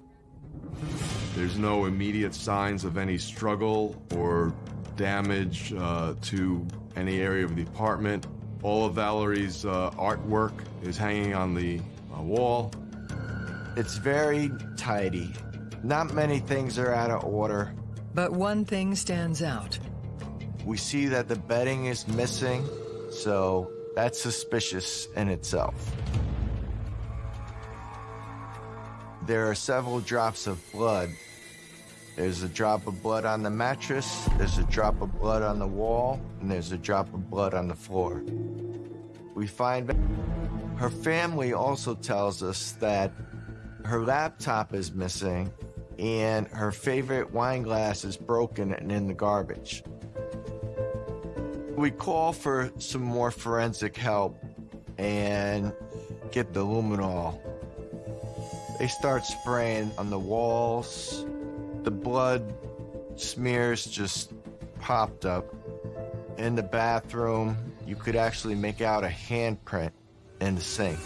there's no immediate signs of any struggle or damage uh, to any area of the apartment. All of Valerie's uh, artwork is hanging on the uh, wall. It's very tidy. Not many things are out of order. But one thing stands out. We see that the bedding is missing, so that's suspicious in itself. There are several drops of blood. There's a drop of blood on the mattress, there's a drop of blood on the wall, and there's a drop of blood on the floor. We find her family also tells us that her laptop is missing and her favorite wine glass is broken and in the garbage. We call for some more forensic help and get the luminol they start spraying on the walls. The blood smears just popped up. In the bathroom, you could actually make out a handprint in the sink.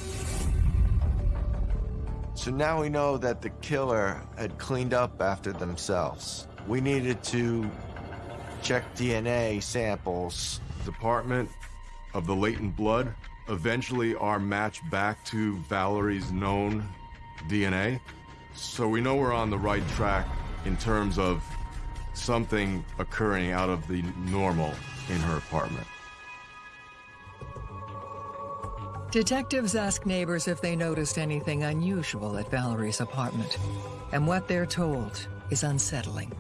So now we know that the killer had cleaned up after themselves. We needed to check DNA samples. Department of the latent blood eventually our match back to Valerie's known DNA. So we know we're on the right track in terms of something occurring out of the normal in her apartment. Detectives ask neighbors if they noticed anything unusual at Valerie's apartment, and what they're told is unsettling.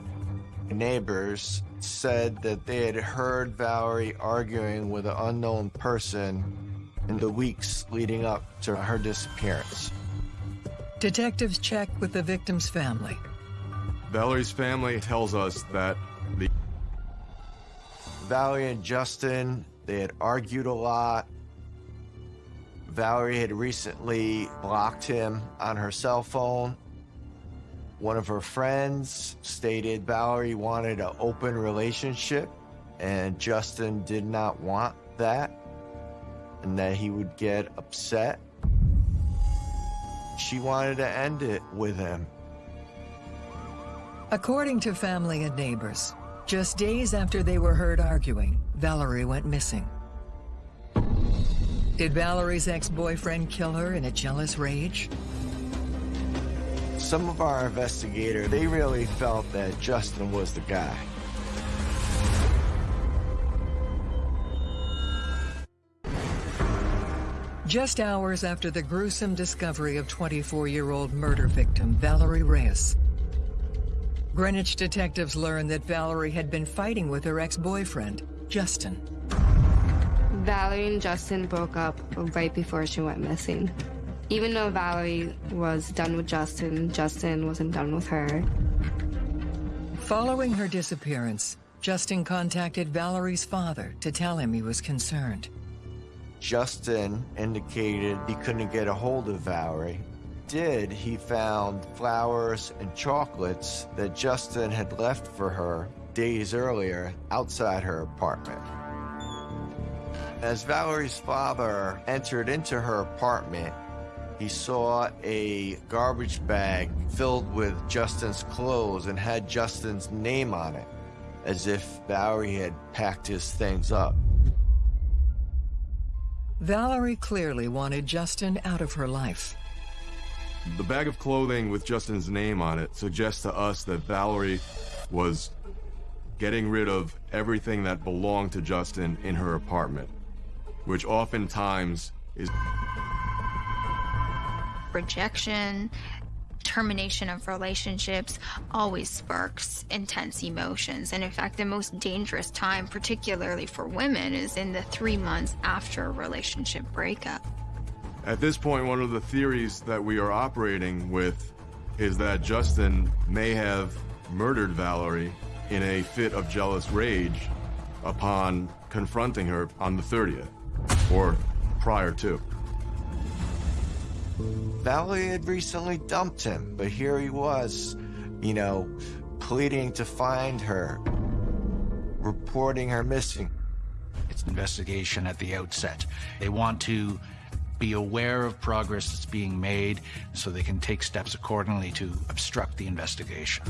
Neighbors said that they had heard Valerie arguing with an unknown person in the weeks leading up to her disappearance. Detectives check with the victim's family. Valerie's family tells us that the Valerie and Justin, they had argued a lot. Valerie had recently blocked him on her cell phone. One of her friends stated Valerie wanted an open relationship and Justin did not want that and that he would get upset. She wanted to end it with him. According to family and neighbors, just days after they were heard arguing, Valerie went missing. Did Valerie's ex-boyfriend kill her in a jealous rage? Some of our investigators, they really felt that Justin was the guy. Just hours after the gruesome discovery of 24-year-old murder victim Valerie Reyes, Greenwich detectives learned that Valerie had been fighting with her ex-boyfriend, Justin. Valerie and Justin broke up right before she went missing. Even though Valerie was done with Justin, Justin wasn't done with her. Following her disappearance, Justin contacted Valerie's father to tell him he was concerned. Justin indicated he couldn't get a hold of Valerie. Did he found flowers and chocolates that Justin had left for her days earlier outside her apartment. As Valerie's father entered into her apartment, he saw a garbage bag filled with Justin's clothes and had Justin's name on it, as if Valerie had packed his things up. Valerie clearly wanted Justin out of her life. The bag of clothing with Justin's name on it suggests to us that Valerie was getting rid of everything that belonged to Justin in her apartment, which oftentimes is rejection, termination of relationships always sparks intense emotions. And in fact, the most dangerous time, particularly for women, is in the three months after a relationship breakup. At this point, one of the theories that we are operating with is that Justin may have murdered Valerie in a fit of jealous rage upon confronting her on the 30th, or prior to. Valerie had recently dumped him, but here he was, you know, pleading to find her, reporting her missing. It's investigation at the outset. They want to be aware of progress that's being made so they can take steps accordingly to obstruct the investigation.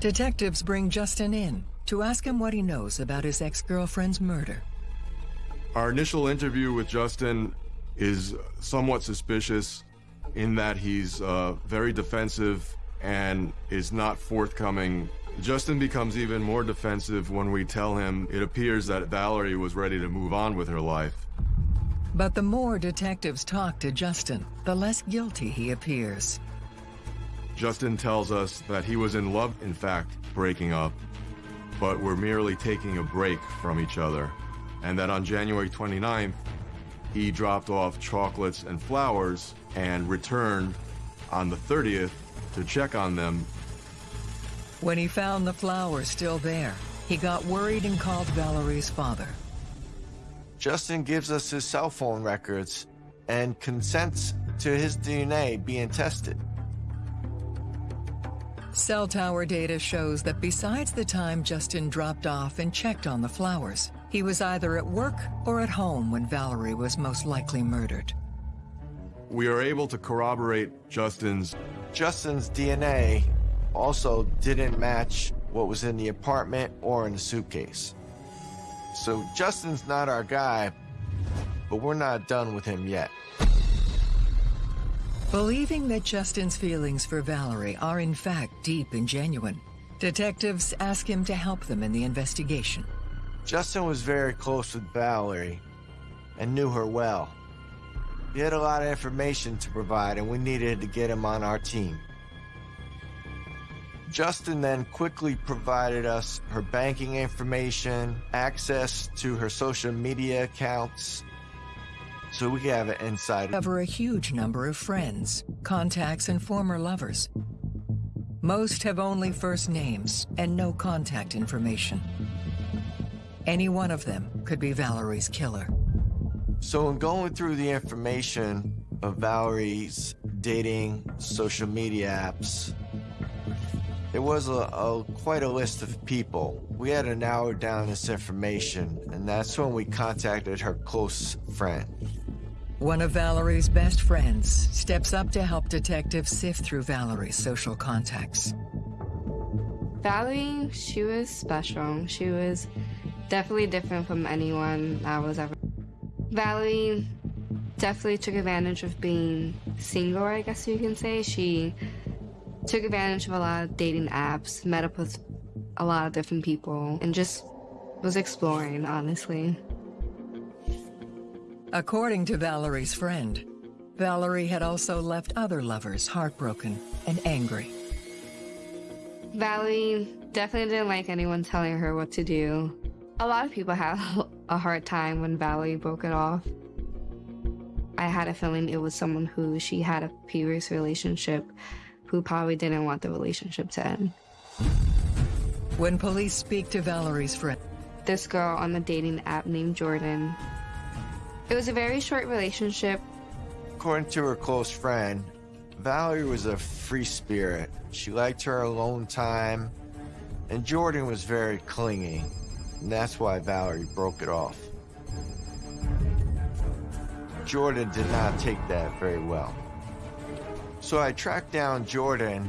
Detectives bring Justin in to ask him what he knows about his ex-girlfriend's murder. Our initial interview with Justin is somewhat suspicious in that he's uh, very defensive and is not forthcoming. Justin becomes even more defensive when we tell him it appears that Valerie was ready to move on with her life. But the more detectives talk to Justin, the less guilty he appears. Justin tells us that he was in love, in fact, breaking up, but were merely taking a break from each other, and that on January 29th, he dropped off chocolates and flowers and returned on the 30th to check on them. When he found the flowers still there, he got worried and called Valerie's father. Justin gives us his cell phone records and consents to his DNA being tested. Cell tower data shows that besides the time Justin dropped off and checked on the flowers, he was either at work or at home when Valerie was most likely murdered. We are able to corroborate Justin's... Justin's DNA also didn't match what was in the apartment or in the suitcase. So Justin's not our guy, but we're not done with him yet. Believing that Justin's feelings for Valerie are in fact deep and genuine, detectives ask him to help them in the investigation. Justin was very close with Valerie and knew her well. He had a lot of information to provide, and we needed to get him on our team. Justin then quickly provided us her banking information, access to her social media accounts, so we have an insight. Cover a huge number of friends, contacts, and former lovers. Most have only first names and no contact information. Any one of them could be Valerie's killer. So in going through the information of Valerie's dating social media apps, there was a, a, quite a list of people. We had to narrow down this information, and that's when we contacted her close friend. One of Valerie's best friends steps up to help detectives sift through Valerie's social contacts. Valerie, she was special. She was definitely different from anyone I was ever. Valerie definitely took advantage of being single, I guess you can say. She took advantage of a lot of dating apps, met up with a lot of different people, and just was exploring, honestly. According to Valerie's friend, Valerie had also left other lovers heartbroken and angry. Valerie definitely didn't like anyone telling her what to do. A lot of people had a hard time when Valerie broke it off. I had a feeling it was someone who she had a previous relationship who probably didn't want the relationship to end. When police speak to Valerie's friend, this girl on the dating app named Jordan. It was a very short relationship. According to her close friend, Valerie was a free spirit. She liked her alone time, and Jordan was very clingy. And that's why Valerie broke it off. Jordan did not take that very well. So I tracked down Jordan.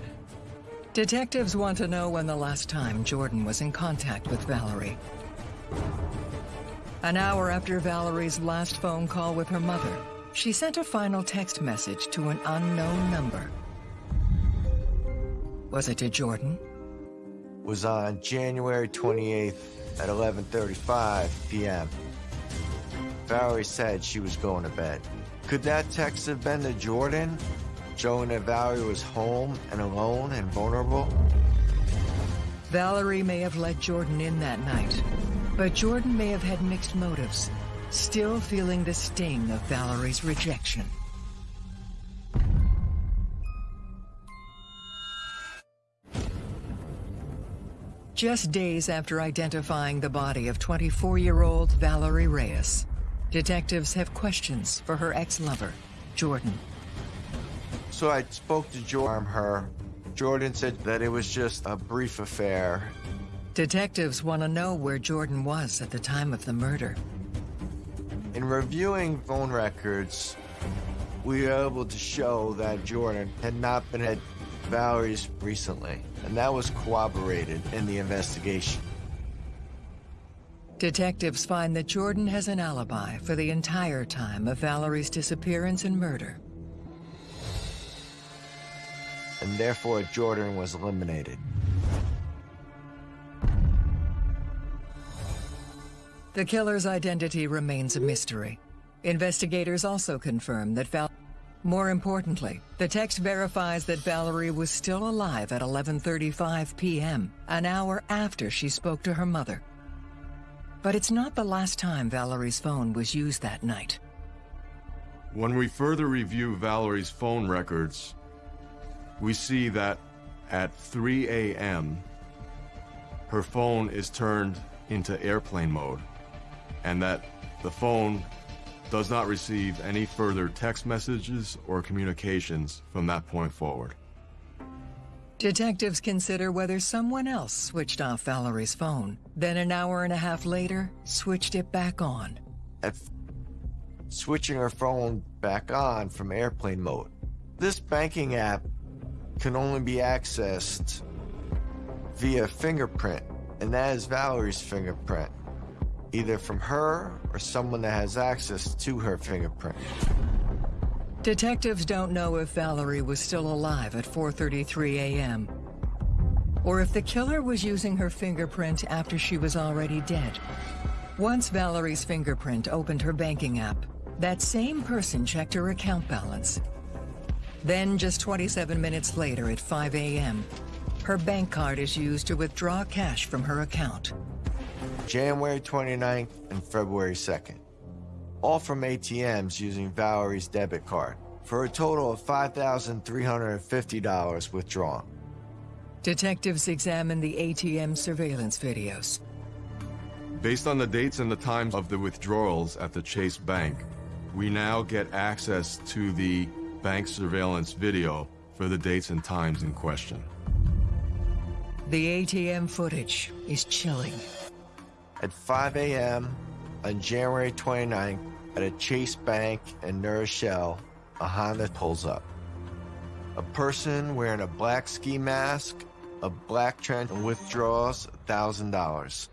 Detectives want to know when the last time Jordan was in contact with Valerie. An hour after Valerie's last phone call with her mother, she sent a final text message to an unknown number. Was it to Jordan? Was on January 28th at 11.35 p.m. Valerie said she was going to bed. Could that text have been to Jordan, showing that Valerie was home and alone and vulnerable? Valerie may have let Jordan in that night, but Jordan may have had mixed motives, still feeling the sting of Valerie's rejection. Just days after identifying the body of 24-year-old Valerie Reyes, detectives have questions for her ex-lover, Jordan. So I spoke to Jordan, her. Jordan said that it was just a brief affair. Detectives want to know where Jordan was at the time of the murder. In reviewing phone records, we were able to show that Jordan had not been at Valerie's recently, and that was corroborated in the investigation. Detectives find that Jordan has an alibi for the entire time of Valerie's disappearance and murder. And therefore, Jordan was eliminated. The killer's identity remains a mystery. Investigators also confirm that Val... More importantly, the text verifies that Valerie was still alive at 11.35 p.m., an hour after she spoke to her mother. But it's not the last time Valerie's phone was used that night. When we further review Valerie's phone records, we see that at 3 a.m., her phone is turned into airplane mode, and that the phone does not receive any further text messages or communications from that point forward. Detectives consider whether someone else switched off Valerie's phone, then an hour and a half later, switched it back on. At switching her phone back on from airplane mode. This banking app can only be accessed via fingerprint, and that is Valerie's fingerprint, either from her or someone that has access to her fingerprint. Detectives don't know if Valerie was still alive at 4.33 a.m. or if the killer was using her fingerprint after she was already dead. Once Valerie's fingerprint opened her banking app, that same person checked her account balance. Then, just 27 minutes later at 5 a.m., her bank card is used to withdraw cash from her account. January 29th and February 2nd. All from ATMs using Valerie's debit card, for a total of $5,350 withdrawn. Detectives examine the ATM surveillance videos. Based on the dates and the times of the withdrawals at the Chase Bank, we now get access to the bank surveillance video for the dates and times in question. The ATM footage is chilling. At 5 a.m. on January 29th, at a Chase Bank in New Rochelle, a Honda pulls up. A person wearing a black ski mask, a black trench, and withdraws $1,000.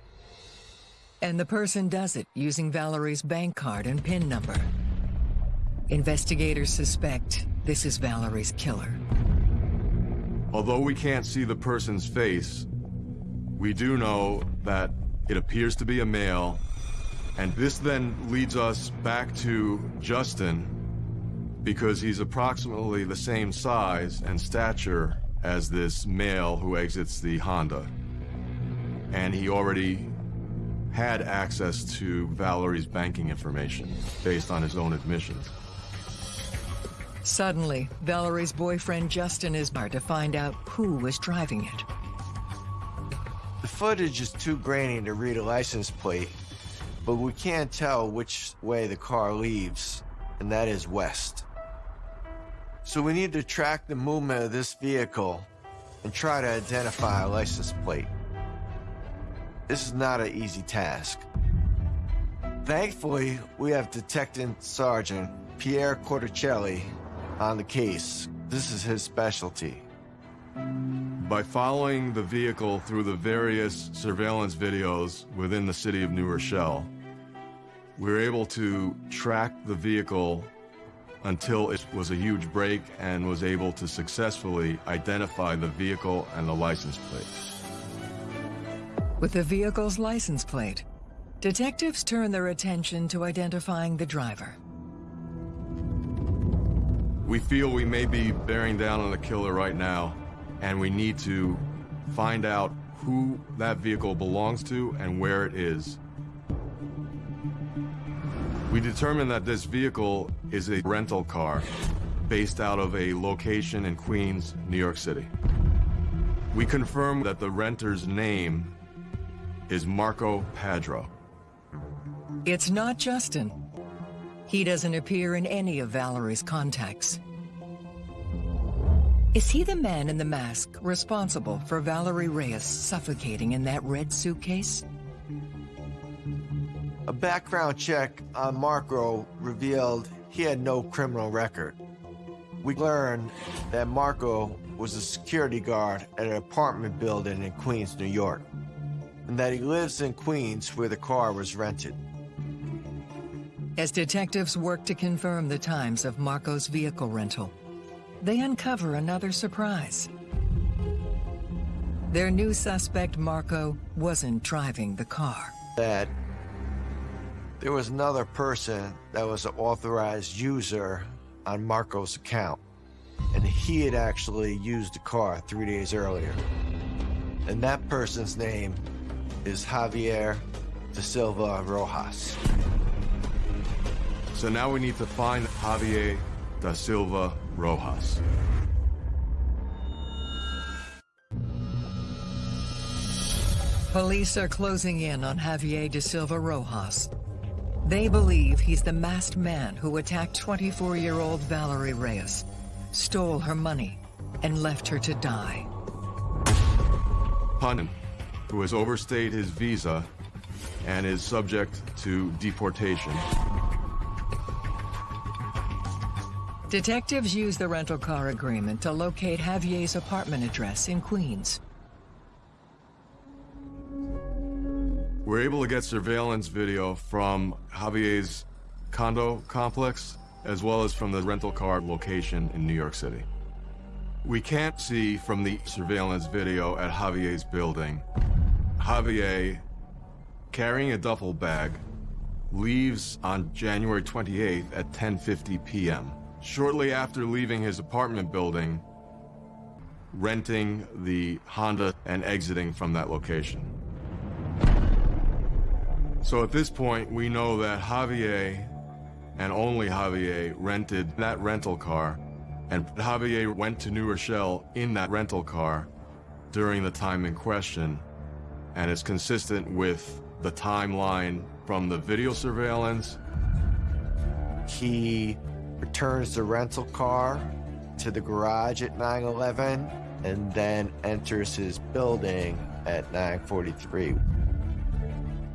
And the person does it using Valerie's bank card and PIN number. Investigators suspect this is Valerie's killer. Although we can't see the person's face, we do know that it appears to be a male, and this then leads us back to Justin because he's approximately the same size and stature as this male who exits the Honda. And he already had access to Valerie's banking information based on his own admissions. Suddenly, Valerie's boyfriend Justin is there to find out who was driving it. The footage is too grainy to read a license plate, but we can't tell which way the car leaves, and that is west. So we need to track the movement of this vehicle and try to identify a license plate. This is not an easy task. Thankfully, we have Detective Sergeant Pierre Corticelli on the case. This is his specialty. By following the vehicle through the various surveillance videos within the city of New Rochelle, we were able to track the vehicle until it was a huge break and was able to successfully identify the vehicle and the license plate. With the vehicle's license plate, detectives turn their attention to identifying the driver. We feel we may be bearing down on the killer right now, and we need to find out who that vehicle belongs to and where it is. We determined that this vehicle is a rental car based out of a location in Queens, New York City. We confirmed that the renter's name is Marco Padro. It's not Justin. He doesn't appear in any of Valerie's contacts. Is he the man in the mask responsible for Valerie Reyes suffocating in that red suitcase? A background check on Marco revealed he had no criminal record. We learned that Marco was a security guard at an apartment building in Queens, New York, and that he lives in Queens where the car was rented. As detectives work to confirm the times of Marco's vehicle rental, they uncover another surprise. Their new suspect, Marco, wasn't driving the car. That there was another person that was an authorized user on Marco's account, and he had actually used the car three days earlier. And that person's name is Javier da Silva Rojas. So now we need to find Javier da Silva Rojas. Police are closing in on Javier da Silva Rojas. They believe he's the masked man who attacked 24-year-old Valerie Reyes, stole her money, and left her to die. Punin, who has overstayed his visa and is subject to deportation. Detectives use the rental car agreement to locate Javier's apartment address in Queens. We're able to get surveillance video from Javier's condo complex, as well as from the rental car location in New York City. We can't see from the surveillance video at Javier's building. Javier, carrying a duffel bag, leaves on January 28th at 10.50 p.m. Shortly after leaving his apartment building, renting the Honda and exiting from that location. So at this point, we know that Javier and only Javier rented that rental car, and Javier went to New Rochelle in that rental car during the time in question, and it's consistent with the timeline from the video surveillance. He returns the rental car to the garage at 911 and then enters his building at 943.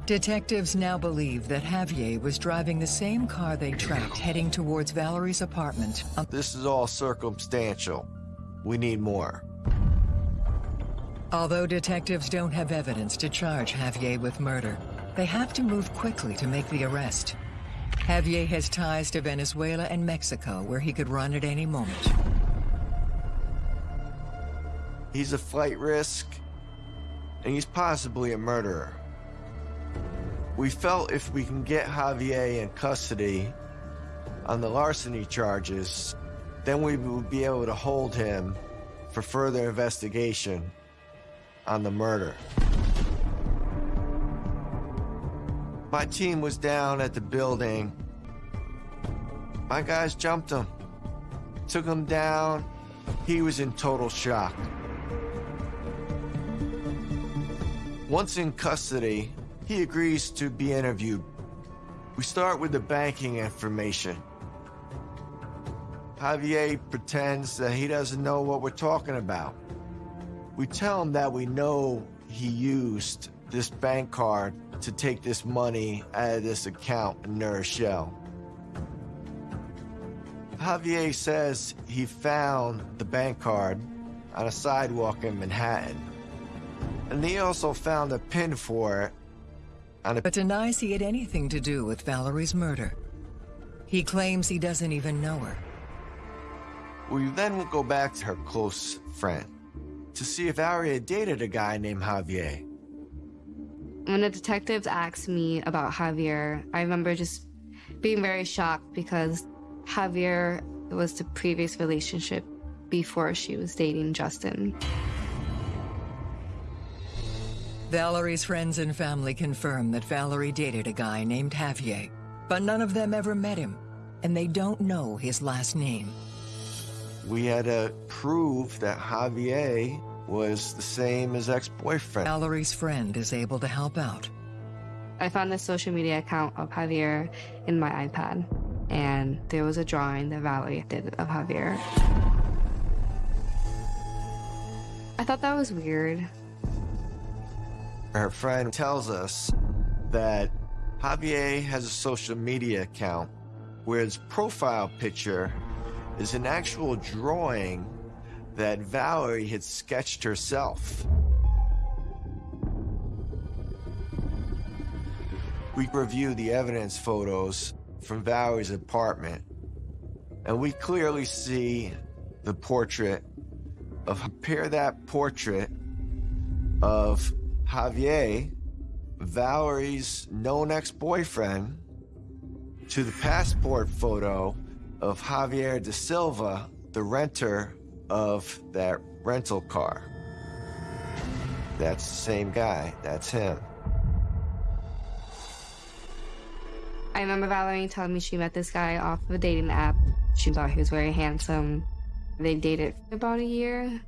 Detectives now believe that Javier was driving the same car they tracked heading towards Valerie's apartment. This is all circumstantial. We need more. Although detectives don't have evidence to charge Javier with murder, they have to move quickly to make the arrest. Javier has ties to Venezuela and Mexico where he could run at any moment. He's a flight risk, and he's possibly a murderer. We felt if we can get Javier in custody on the larceny charges, then we would be able to hold him for further investigation on the murder. My team was down at the building. My guys jumped him, took him down. He was in total shock. Once in custody, he agrees to be interviewed. We start with the banking information. Javier pretends that he doesn't know what we're talking about. We tell him that we know he used this bank card to take this money out of this account in New Rochelle. Javier says he found the bank card on a sidewalk in Manhattan. And he also found a pin for it on a but denies he had anything to do with Valerie's murder. He claims he doesn't even know her. We then go back to her close friend to see if Valerie dated a guy named Javier. When the detectives asked me about Javier, I remember just being very shocked because Javier was the previous relationship before she was dating Justin. Valerie's friends and family confirm that Valerie dated a guy named Javier, but none of them ever met him, and they don't know his last name. We had to prove that Javier was the same as ex-boyfriend. Valerie's friend is able to help out. I found the social media account of Javier in my iPad, and there was a drawing that Valerie did of Javier. I thought that was weird. Her friend tells us that Javier has a social media account where his profile picture is an actual drawing that Valerie had sketched herself. We review the evidence photos from Valerie's apartment, and we clearly see the portrait of compare that portrait of Javier, Valerie's known ex-boyfriend, to the passport photo of Javier da Silva, the renter of that rental car. That's the same guy. That's him. I remember Valerie telling me she met this guy off of a dating app. She thought he was very handsome. They dated for about a year.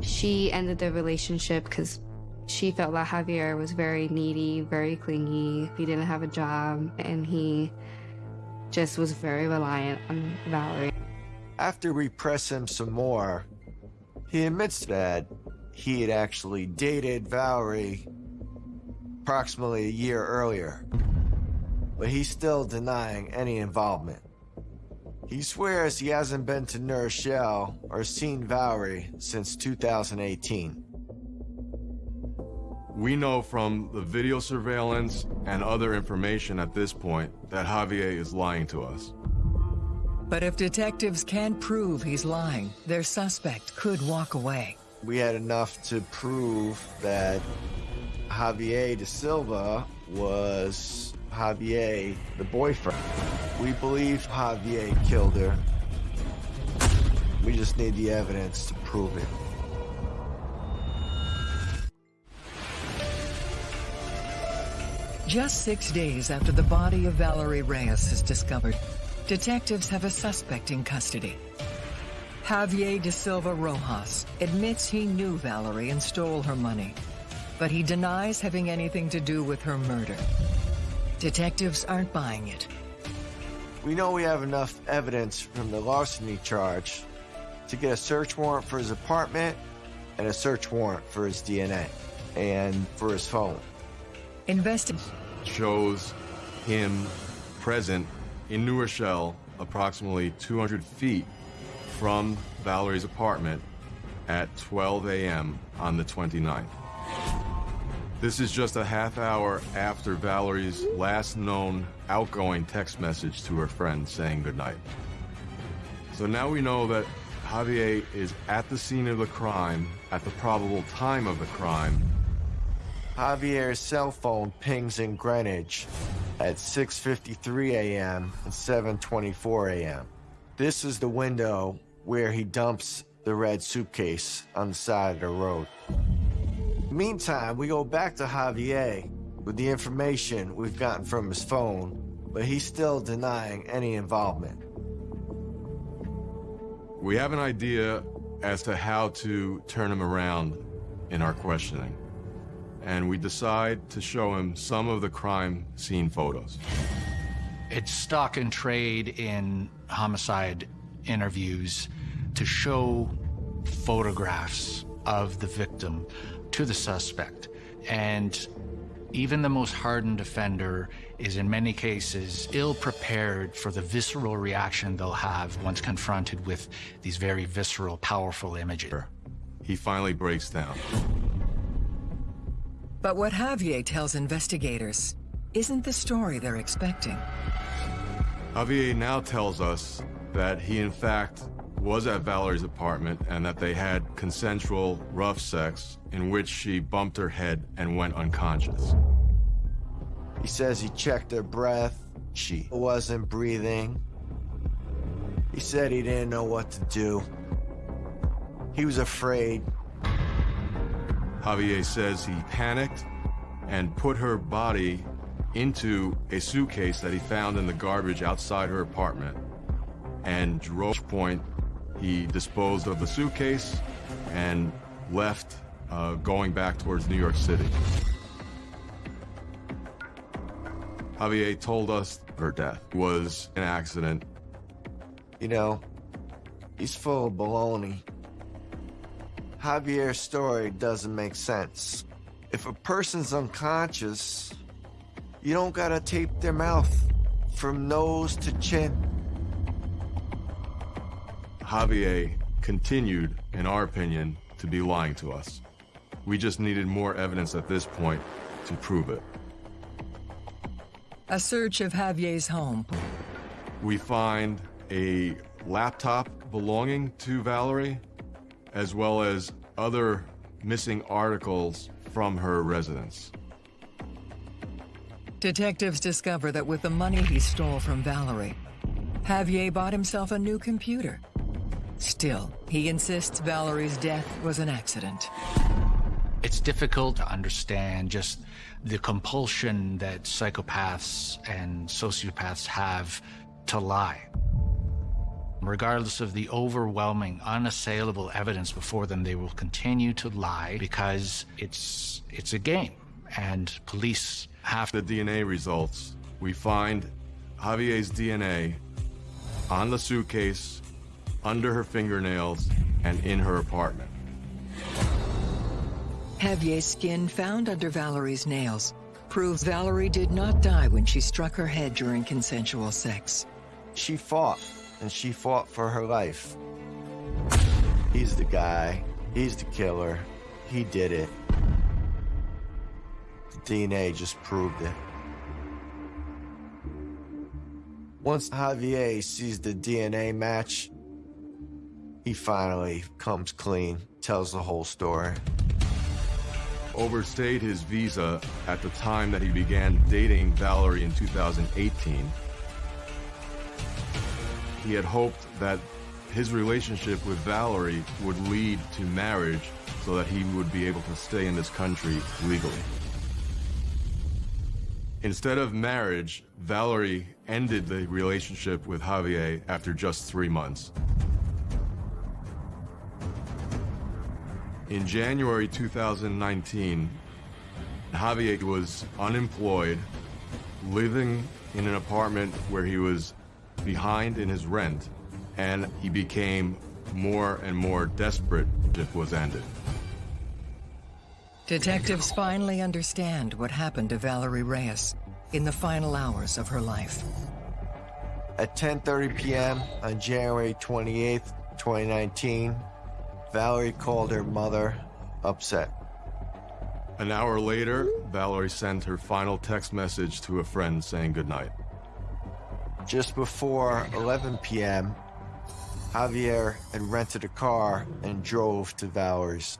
She ended the relationship because she felt that Javier was very needy, very clingy. He didn't have a job, and he just was very reliant on Valerie. After we press him some more, he admits that he had actually dated Valerie approximately a year earlier. But he's still denying any involvement. He swears he hasn't been to New Rochelle or seen Valerie since 2018. We know from the video surveillance and other information at this point that Javier is lying to us. But if detectives can't prove he's lying, their suspect could walk away. We had enough to prove that Javier da Silva was Javier, the boyfriend. We believe Javier killed her. We just need the evidence to prove it. Just six days after the body of Valerie Reyes is discovered, detectives have a suspect in custody. Javier da Silva Rojas admits he knew Valerie and stole her money, but he denies having anything to do with her murder. Detectives aren't buying it. We know we have enough evidence from the larceny charge to get a search warrant for his apartment and a search warrant for his DNA and for his phone. Investing shows him present in New Rochelle, approximately 200 feet from Valerie's apartment at 12 a.m. on the 29th. This is just a half hour after Valerie's last known outgoing text message to her friend saying goodnight. So now we know that Javier is at the scene of the crime at the probable time of the crime. Javier's cell phone pings in Greenwich at 6.53 a.m. and 7.24 a.m. This is the window where he dumps the red suitcase on the side of the road. Meantime, we go back to Javier with the information we've gotten from his phone, but he's still denying any involvement. We have an idea as to how to turn him around in our questioning. And we decide to show him some of the crime scene photos. It's stock and trade in homicide interviews to show photographs of the victim to the suspect. And even the most hardened offender is in many cases ill prepared for the visceral reaction they'll have once confronted with these very visceral, powerful images. He finally breaks down. But what Javier tells investigators isn't the story they're expecting. Javier now tells us that he in fact was at Valerie's apartment and that they had consensual rough sex in which she bumped her head and went unconscious. He says he checked her breath. She wasn't breathing. He said he didn't know what to do. He was afraid. Javier says he panicked and put her body into a suitcase that he found in the garbage outside her apartment. And drove point, he disposed of the suitcase and left, uh, going back towards New York City. Javier told us her death was an accident. You know, he's full of baloney. Javier's story doesn't make sense. If a person's unconscious, you don't gotta tape their mouth from nose to chin. Javier continued, in our opinion, to be lying to us. We just needed more evidence at this point to prove it. A search of Javier's home. We find a laptop belonging to Valerie, as well as other missing articles from her residence. Detectives discover that with the money he stole from Valerie, Javier bought himself a new computer. Still, he insists Valerie's death was an accident. It's difficult to understand just the compulsion that psychopaths and sociopaths have to lie. Regardless of the overwhelming, unassailable evidence before them, they will continue to lie because it's it's a game, and police have the DNA results. We find Javier's DNA on the suitcase, under her fingernails, and in her apartment. Javier's skin found under Valerie's nails proves Valerie did not die when she struck her head during consensual sex. She fought, and she fought for her life. He's the guy. He's the killer. He did it. The DNA just proved it. Once Javier sees the DNA match, he finally comes clean, tells the whole story. Overstayed his visa at the time that he began dating Valerie in 2018. He had hoped that his relationship with Valerie would lead to marriage so that he would be able to stay in this country legally. Instead of marriage, Valerie ended the relationship with Javier after just three months. In January 2019, Javier was unemployed, living in an apartment where he was behind in his rent, and he became more and more desperate if was ended. Detectives finally understand what happened to Valerie Reyes in the final hours of her life. At 10:30 p.m. on January 28th, 2019, Valerie called her mother upset. An hour later, Valerie sent her final text message to a friend saying goodnight. Just before 11 p.m., Javier had rented a car and drove to Valerie's.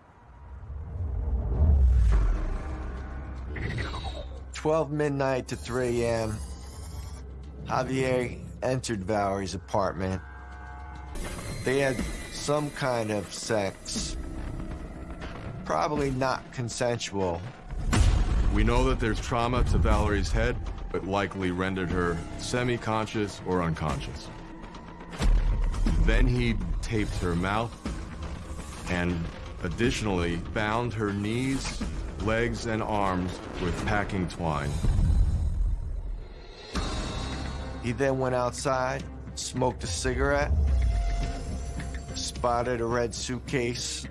12 midnight to 3 a.m., Javier entered Valerie's apartment. They had some kind of sex. Probably not consensual. We know that there's trauma to Valerie's head, but likely rendered her semi-conscious or unconscious. Then he taped her mouth and additionally bound her knees, legs, and arms with packing twine. He then went outside, smoked a cigarette, spotted a red suitcase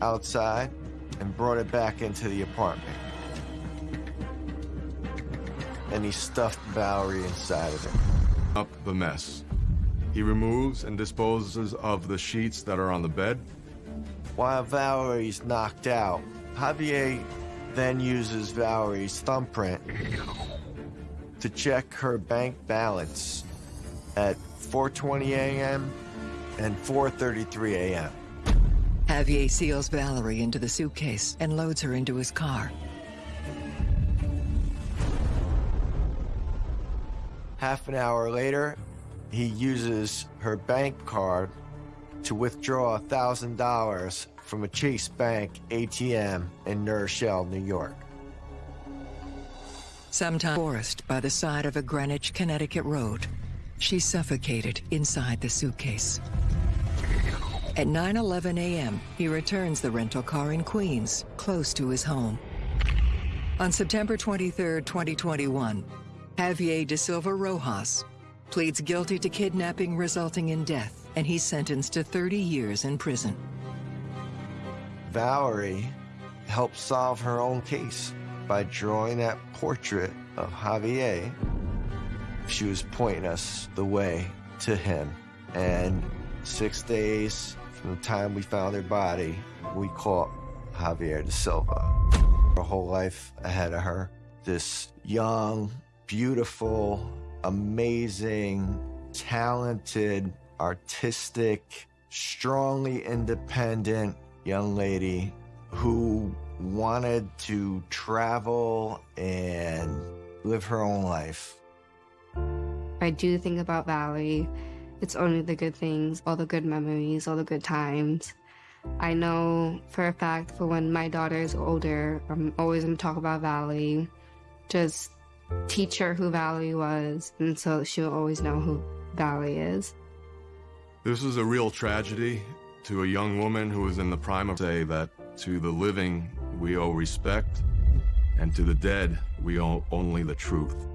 outside, and brought it back into the apartment. And he stuffed Valerie inside of it. Up the mess. He removes and disposes of the sheets that are on the bed. While Valerie's knocked out, Javier then uses Valerie's thumbprint to check her bank balance at 4.20 a.m. and 4.33 a.m. Javier seals Valerie into the suitcase and loads her into his car. Half an hour later, he uses her bank card to withdraw $1,000 from a Chase Bank ATM in Rochelle, New York. Sometime forest by the side of a Greenwich, Connecticut road. She suffocated inside the suitcase. At 9.11 a.m., he returns the rental car in Queens, close to his home. On September 23, 2021, Javier da Silva Rojas pleads guilty to kidnapping resulting in death, and he's sentenced to 30 years in prison. Valerie helped solve her own case by drawing that portrait of Javier. She was pointing us the way to him. And six days from the time we found her body, we caught Javier de Silva. Her whole life ahead of her. This young, beautiful, amazing, talented, artistic, strongly independent young lady who wanted to travel and live her own life. I do think about Valerie. It's only the good things, all the good memories, all the good times. I know for a fact for when my daughter is older, I'm always going to talk about Valerie. Just teach her who Valerie was, and so she'll always know who Valerie is. This is a real tragedy to a young woman who is in the prime of say that to the living we owe respect, and to the dead we owe only the truth.